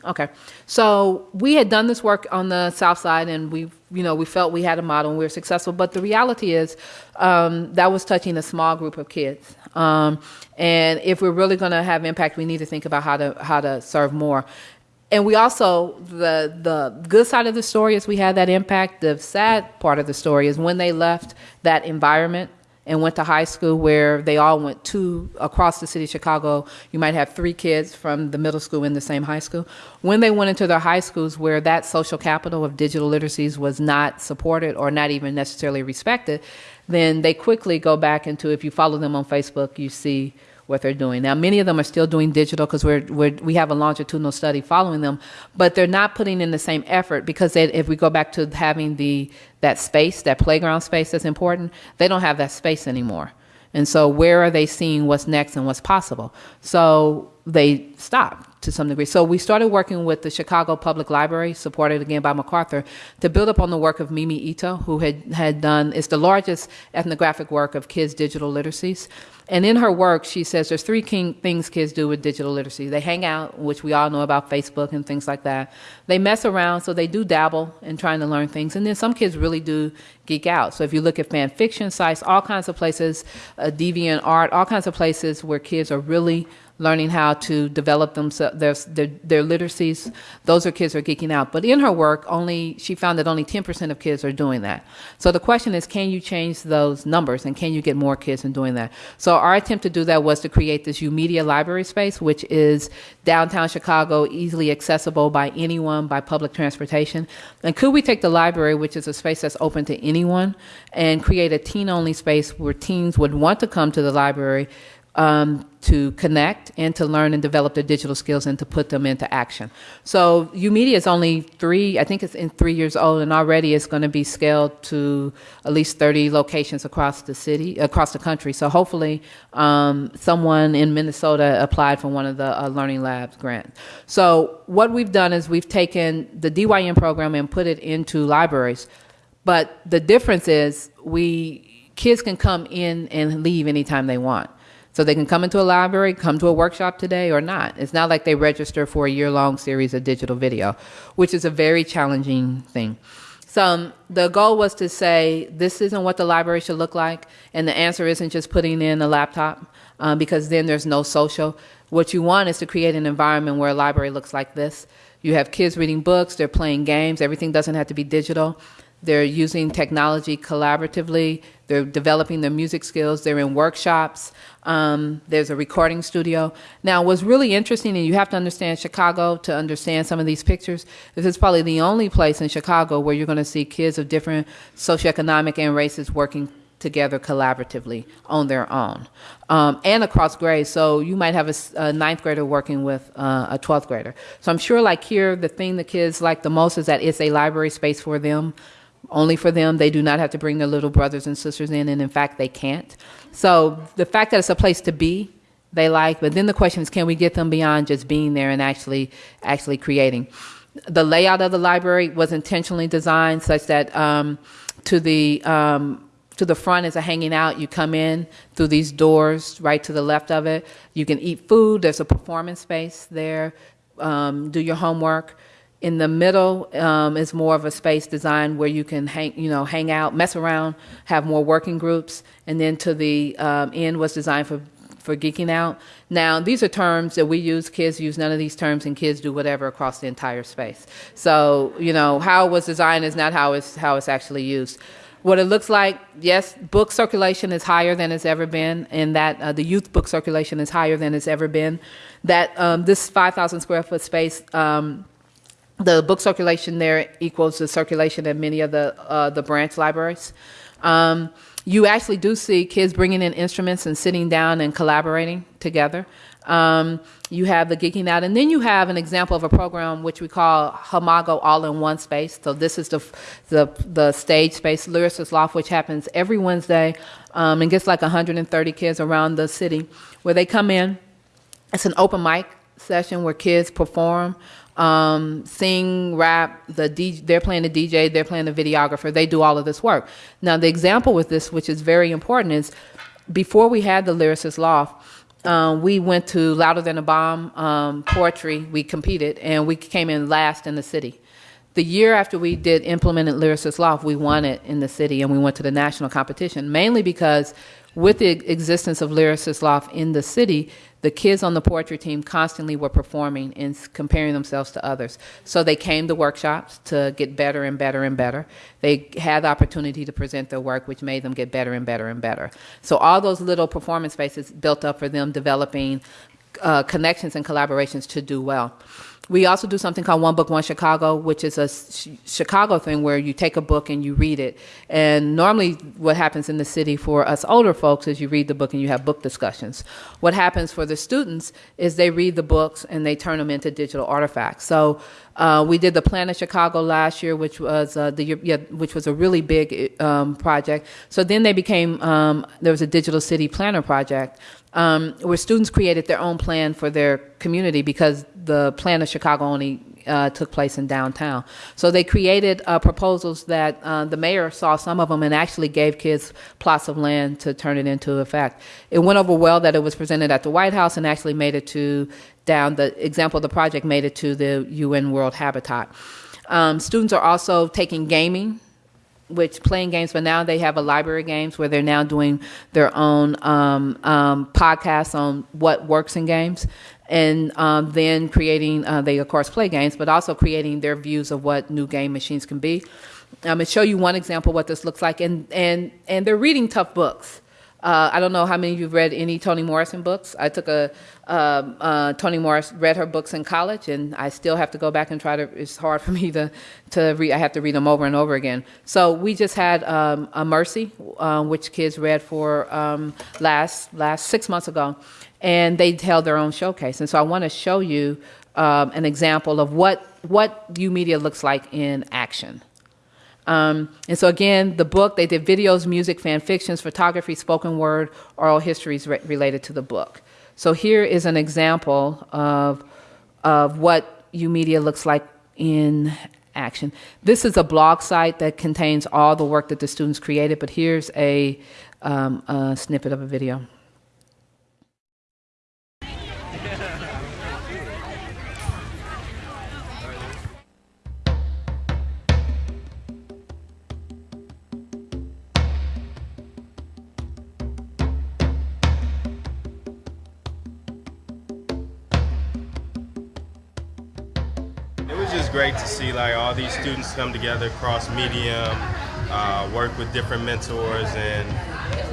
Okay, so we had done this work on the south side, and we, you know, we felt we had a model and we were successful. But the reality is, um, that was touching a small group of kids. Um, and if we're really going to have impact, we need to think about how to how to serve more. And we also the the good side of the story is we had that impact. The sad part of the story is when they left that environment and went to high school where they all went to across the city of Chicago. You might have three kids from the middle school in the same high school. When they went into their high schools where that social capital of digital literacies was not supported or not even necessarily respected, then they quickly go back into if you follow them on Facebook, you see what they're doing. Now, many of them are still doing digital because we're, we're, we have a longitudinal study following them, but they're not putting in the same effort because they, if we go back to having the that space, that playground space that's important, they don't have that space anymore. And so, where are they seeing what's next and what's possible? So they stopped to some degree. So we started working with the Chicago Public Library, supported again by MacArthur, to build upon the work of Mimi Ito, who had, had done, it's the largest ethnographic work of kids' digital literacies. And in her work, she says there's three king things kids do with digital literacy. They hang out, which we all know about Facebook and things like that. They mess around, so they do dabble in trying to learn things. And then some kids really do geek out. So if you look at fan fiction sites, all kinds of places, uh, DeviantArt, all kinds of places where kids are really learning how to develop themselves, their, their, their literacies. Those are kids who are geeking out. But in her work, only she found that only 10% of kids are doing that. So the question is, can you change those numbers and can you get more kids in doing that? So our attempt to do that was to create this YOUmedia library space, which is downtown Chicago, easily accessible by anyone by public transportation. And could we take the library, which is a space that's open to anyone, and create a teen-only space where teens would want to come to the library um, to connect and to learn and develop their digital skills and to put them into action. So YOUmedia is only three, I think it's in three years old, and already it's going to be scaled to at least 30 locations across the city, across the country. So hopefully um, someone in Minnesota applied for one of the uh, Learning Labs grants. So what we've done is we've taken the DYN program and put it into libraries. But the difference is we kids can come in and leave anytime they want. So they can come into a library, come to a workshop today or not. It's not like they register for a year-long series of digital video, which is a very challenging thing. So the goal was to say, this isn't what the library should look like, and the answer isn't just putting in a laptop, um, because then there's no social. What you want is to create an environment where a library looks like this. You have kids reading books, they're playing games, everything doesn't have to be digital. They're using technology collaboratively. They're developing their music skills. They're in workshops. Um, there's a recording studio. Now, what's really interesting, and you have to understand Chicago to understand some of these pictures, this is probably the only place in Chicago where you're going to see kids of different socioeconomic and races working together collaboratively on their own um, and across grades. So you might have a, a ninth grader working with uh, a 12th grader. So I'm sure like here, the thing the kids like the most is that it's a library space for them only for them. They do not have to bring their little brothers and sisters in, and in fact, they can't. So the fact that it's a place to be, they like. But then the question is, can we get them beyond just being there and actually actually creating? The layout of the library was intentionally designed such that um, to the um, to the front is a hanging out. You come in through these doors right to the left of it. You can eat food. There's a performance space there. Um, do your homework. In the middle um, is more of a space designed where you can hang, you know, hang out, mess around, have more working groups, and then to the um, end was designed for for geeking out. Now, these are terms that we use. Kids use none of these terms, and kids do whatever across the entire space. So, you know, how it was designed is not how it's how it's actually used. What it looks like, yes, book circulation is higher than it's ever been, and that uh, the youth book circulation is higher than it's ever been. That um, this 5,000 square foot space. Um, the book circulation there equals the circulation in many of the uh, the branch libraries. Um, you actually do see kids bringing in instruments and sitting down and collaborating together. Um, you have the geeking out, and then you have an example of a program which we call HOMAGO All in One Space. So this is the the, the stage space, Lyricist Loft, which happens every Wednesday, um, and gets like 130 kids around the city, where they come in. It's an open mic session where kids perform um, sing, rap, the they're playing the DJ, they're playing the videographer, they do all of this work. Now, the example with this, which is very important, is before we had the Lyricist Loft, um, we went to Louder Than a Bomb um, poetry, we competed, and we came in last in the city. The year after we did implemented Lyricist Loft, we won it in the city and we went to the national competition, mainly because with the existence of Lyricist Loft in the city, the kids on the poetry team constantly were performing and comparing themselves to others. So they came to workshops to get better and better and better. They had the opportunity to present their work, which made them get better and better and better. So all those little performance spaces built up for them developing uh, connections and collaborations to do well. We also do something called One Book, One Chicago, which is a Chicago thing where you take a book and you read it. And normally, what happens in the city for us older folks is you read the book and you have book discussions. What happens for the students is they read the books and they turn them into digital artifacts. So uh, we did the Plan of Chicago last year, which was uh, the yeah, which was a really big um, project. So then they became um, there was a digital city planner project um, where students created their own plan for their community because the plan of Chicago only uh, took place in downtown. So they created uh, proposals that uh, the mayor saw some of them and actually gave kids plots of land to turn it into effect. It went over well that it was presented at the White House and actually made it to down the example of the project made it to the UN World Habitat. Um, students are also taking gaming which playing games, but now they have a library of games where they're now doing their own um, um, podcasts on what works in games, and um, then creating. Uh, they of course play games, but also creating their views of what new game machines can be. I'm gonna show you one example what this looks like, and and and they're reading tough books. Uh, I don't know how many of you've read any Toni Morrison books. I took a um, uh, Toni Morris read her books in college, and I still have to go back and try to. It's hard for me to to read. I have to read them over and over again. So we just had um, a Mercy, uh, which kids read for um, last last six months ago, and they held their own showcase. And so I want to show you um, an example of what what YOUmedia looks like in action. Um, and so again, the book, they did videos, music, fan fictions, photography, spoken word, oral histories re- related to the book. So here is an example of, of what YOUmedia looks like in action. This is a blog site that contains all the work that the students created, but here's a, um, a snippet of a video.
Like all these students come together across medium, uh, work with different mentors, and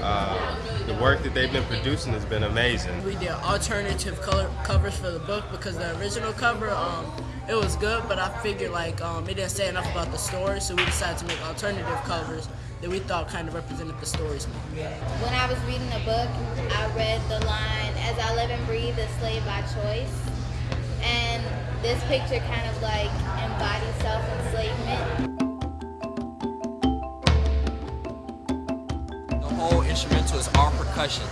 uh, the work that they've been producing has been amazing.
We did alternative color covers for the book because the original cover, um, it was good, but I figured like um, it didn't say enough about the story, so we decided to make alternative covers that we thought kind of represented the stories more.
When I was reading the book, I read the line, As I live and breathe, a slave by choice. And this picture kind of like embodies self enslavement.
The whole instrumental is all percussion,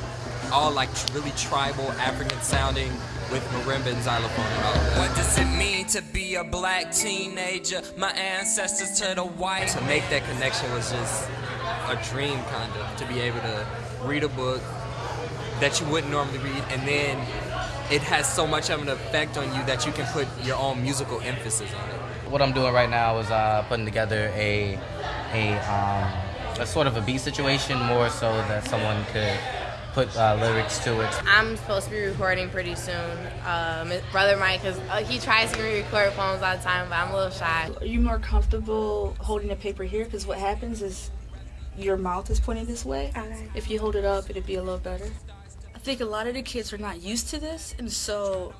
all like really tribal, African sounding with marimba and xylophone and all that.
What does it mean to be a black teenager? My ancestors to the white.
To make that connection was just a dream, kind of, to be able to read a book that you wouldn't normally read, and then it has so much of an effect on you that you can put your own musical emphasis on it.
What I'm doing right now is uh, putting together a a um, a sort of a beat situation, more so that someone could put uh, lyrics to it.
I'm supposed to be recording pretty soon. Um, Brother Mike, cause uh, he tries to get me record poems all the time, but I'm a little shy.
Are you more comfortable holding the paper here? Because what happens is your mouth is pointing this way. If you hold it up, it'd be a little better. I think a lot of the kids are not used to this, and so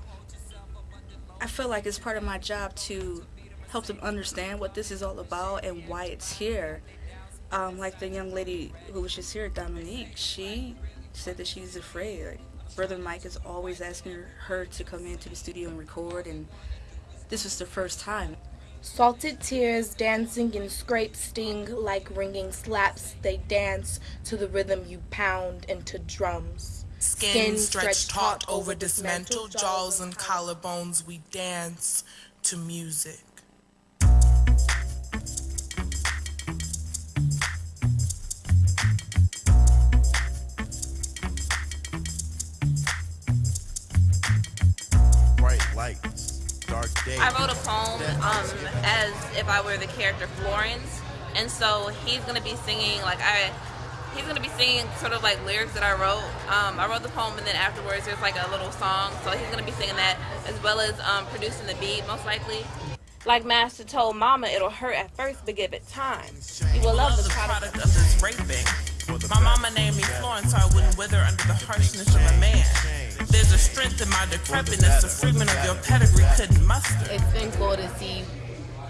I feel like it's part of my job to help them understand what this is all about and why it's here. Um, like the young lady who was just here, Dominique, she said that she's afraid. Like, Brother Mike is always asking her to come into the studio and record, and this was the first time.
Salted tears dancing and scrapes sting like ringing slaps. They dance to the rhythm you pound into drums.
Skin stretched taut over dismantled jaws and collarbones, we dance to music.
Bright lights, dark days.
I wrote a poem um, as if I were the character Florence, and so he's gonna be singing like I. he's gonna be singing sort of like lyrics that I wrote. Um, I wrote the poem and then afterwards there's like a little song. So he's gonna be singing that as well as um, producing the beat most likely.
Like Master told Mama, it'll hurt at first, but give it time. You will love the product of
this raping. My mama named me Florence so I wouldn't wither under the harshness of a man. There's a strength in my decrepitness, the freedom of your pedigree couldn't muster.
It's been cool to see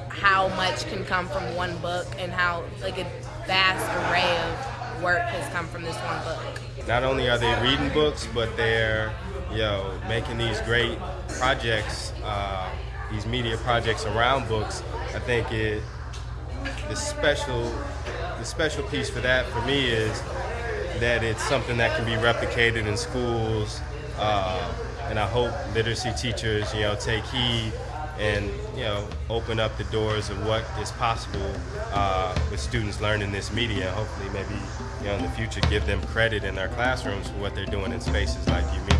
how much can come from one book and how like a vast array of work has come from this one book.
Not only are they reading books, but they're you know making these great projects, uh, these media projects around books. I think it the special the special piece for that for me is that it's something that can be replicated in schools, uh, and I hope literacy teachers you know take heed and you know open up the doors of what is possible uh, with students learning this media. Hopefully, maybe you know in the future give them credit in their classrooms for what they're doing in spaces like YOUmedia.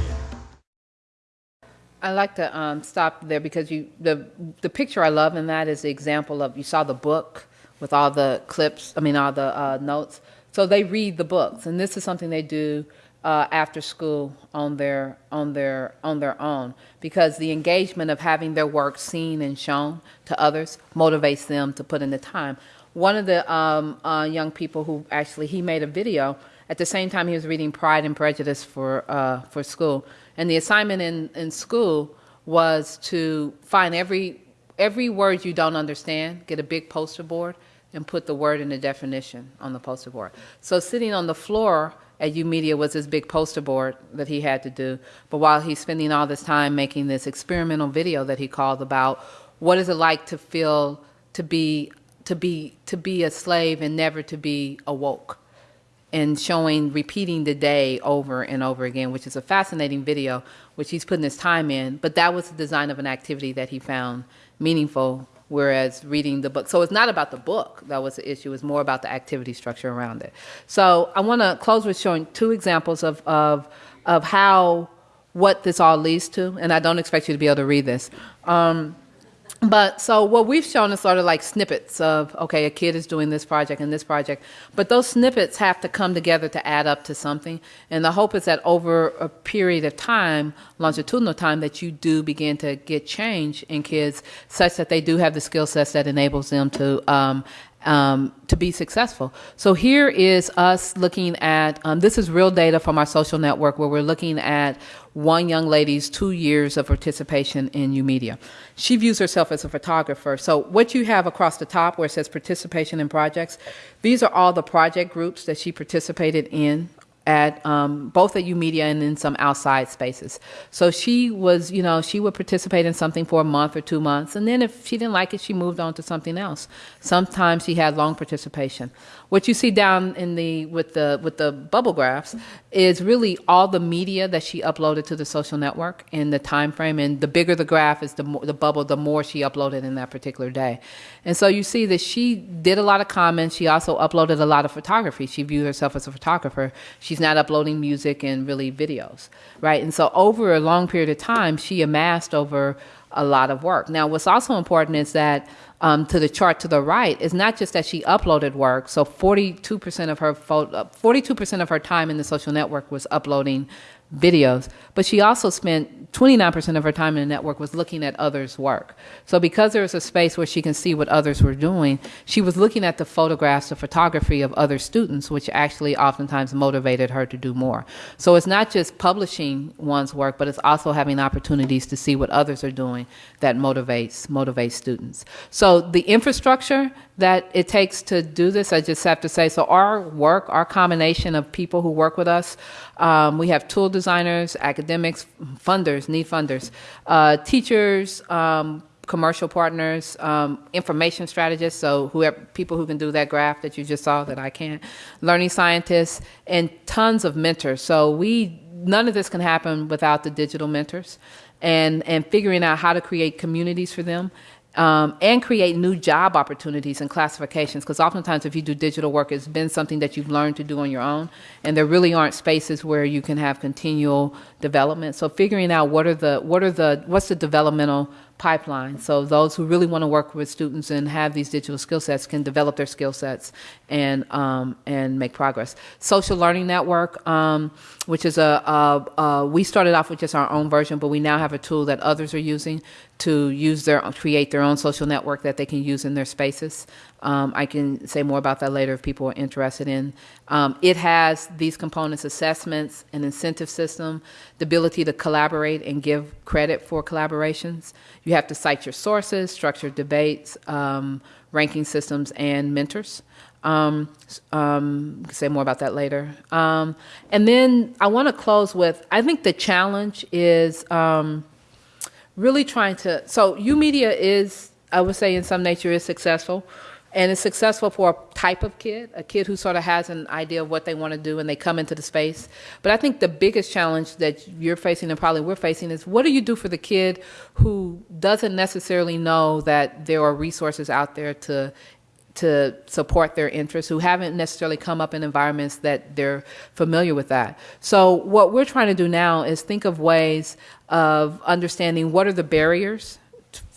I like to um, stop there because you the the picture I love in that is the example of you saw the book with all the clips. I mean all the uh, notes. So they read the books, and this is something they do uh, after school on their on their on their own because the engagement of having their work seen and shown to others motivates them to put in the time. One of the um, uh, young people who actually he made a video at the same time he was reading Pride and Prejudice for uh, for school, and the assignment in in school was to find every every word you don't understand, get a big poster board and put the word in the definition on the poster board. So sitting on the floor at YOUmedia was this big poster board that he had to do. But while he's spending all this time making this experimental video that he called about what is it like to feel to be to be to be a slave and never to be awoke and showing repeating the day over and over again which is a fascinating video which he's putting his time in but that was the design of an activity that he found meaningful whereas reading the book. So it's not about the book that was the issue, it's more about the activity structure around it. So I want to close with showing two examples of, of, of how, what this all leads to, and I don't expect you to be able to read this. Um, but so what we've shown is sort of like snippets of okay a kid is doing this project and this project. But those snippets have to come together to add up to something. And the hope is that over a period of time longitudinal time that you do begin to get change in kids such that they do have the skill sets that enables them to um, um, to be successful. So here is us looking at, um, this is real data from our social network where we're looking at one young lady's two years of participation in YOUmedia. She views herself as a photographer. So what you have across the top where it says participation in projects, these are all the project groups that she participated in at um, both at U YOUmedia and in some outside spaces. So she was, you know, she would participate in something for a month or two months, and then if she didn't like it, she moved on to something else. Sometimes she had long participation. What you see down in the with the with the bubble graphs is really all the media that she uploaded to the social network in the time frame, and the bigger the graph is the more, the bubble, the more she uploaded in that particular day. And so you see that she did a lot of comments. She also uploaded a lot of photography. She viewed herself as a photographer. She's not uploading music and really videos, right? And so over a long period of time, she amassed over a lot of work. Now, what's also important is that um, to the chart to the right is not just that she uploaded work. So 42% of her 42% of her time in the social network was uploading videos, but she also spent 29% of her time in the network was looking at others' work. So because there was a space where she can see what others were doing, she was looking at the photographs, the photography of other students, which actually oftentimes motivated her to do more. So it's not just publishing one's work, but it's also having opportunities to see what others are doing that motivates motivates students. So the infrastructure that it takes to do this, I just have to say, so our work, our combination of people who work with us, um, we have tool designers, academics, funders, need funders, uh, teachers, um, commercial partners, um, information strategists, so whoever people who can do that graph that you just saw that I can't, learning scientists, and tons of mentors. So we none of this can happen without the digital mentors and and figuring out how to create communities for them um, and create new job opportunities and classifications because oftentimes if you do digital work it's been something that you've learned to do on your own and there really aren't spaces where you can have continual development. So figuring out what are the what are the what's the developmental pipeline. So those who really want to work with students and have these digital skill sets can develop their skill sets and um, and make progress. Social Learning Network, um, which is a, a, a we started off with just our own version, but we now have a tool that others are using to use their create their own social network that they can use in their spaces. Um, I can say more about that later if people are interested in. Um, it has these components: assessments, an incentive system, the ability to collaborate and give credit for collaborations. You have to cite your sources, structured debates, um, ranking systems, and mentors. Um, um, say more about that later. Um, and then I want to close with I think the challenge is um, really trying to. So, YOUmedia is, I would say, in some nature, is successful. And it's successful for a type of kid, a kid who sort of has an idea of what they want to do and they come into the space. But I think the biggest challenge that you're facing and probably we're facing is what do you do for the kid who doesn't necessarily know that there are resources out there to to support their interests who haven't necessarily come up in environments that they're familiar with that. So what we're trying to do now is think of ways of understanding what are the barriers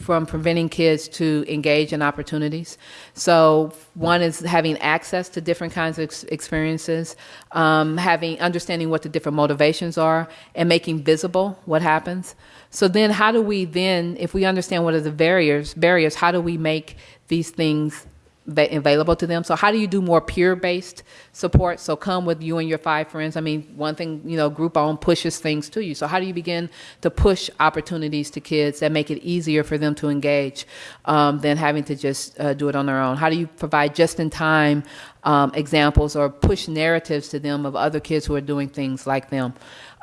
from preventing kids to engage in opportunities. So one is having access to different kinds of ex- experiences, um, having understanding what the different motivations are, and making visible what happens. So then, how do we then, if we understand what are the barriers, barriers, how do we make these things available to them. So how do you do more peer-based support? So come with you and your five friends. I mean, one thing, you know, Groupon pushes things to you. So how do you begin to push opportunities to kids that make it easier for them to engage um, than having to just uh, do it on their own? How do you provide just-in-time um, examples or push narratives to them of other kids who are doing things like them?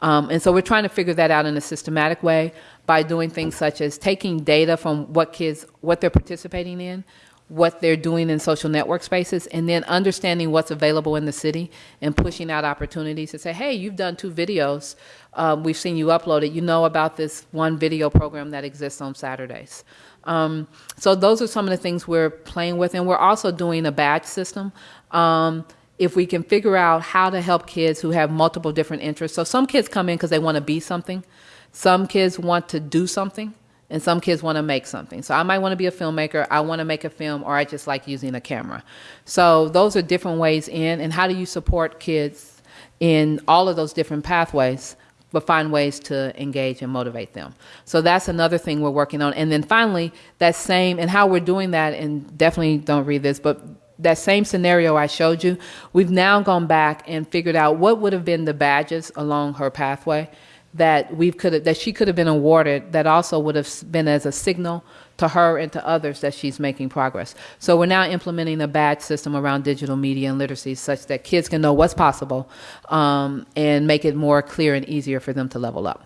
Um, and so we're trying to figure that out in a systematic way by doing things such as taking data from what kids, what they're participating in, what they're doing in social network spaces and then understanding what's available in the city and pushing out opportunities to say hey you've done two videos. Um, we've seen you upload it. You know about this one video program that exists on saturdays. Um, so those are some of the things we're playing with and we're also doing a badge system. Um, if we can figure out how to help kids who have multiple different interests. So some kids come in because they want to be something. Some kids want to do something and some kids want to make something. So I might want to be a filmmaker, I want to make a film, or I just like using a camera. So those are different ways in, and how do you support kids in all of those different pathways? But find ways to engage and motivate them. So that's another thing we're working on. And then finally, that same, and how we're doing that, and definitely don't read this, but that same scenario I showed you, we've now gone back and figured out what would have been the badges along her pathway that we could have, that she could have been awarded that also would have been as a signal to her and to others that she's making progress. So we're now implementing a badge system around digital media and literacy such that kids can know what's possible um, and make it more clear and easier for them to level up.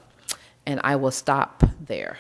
And I will stop there.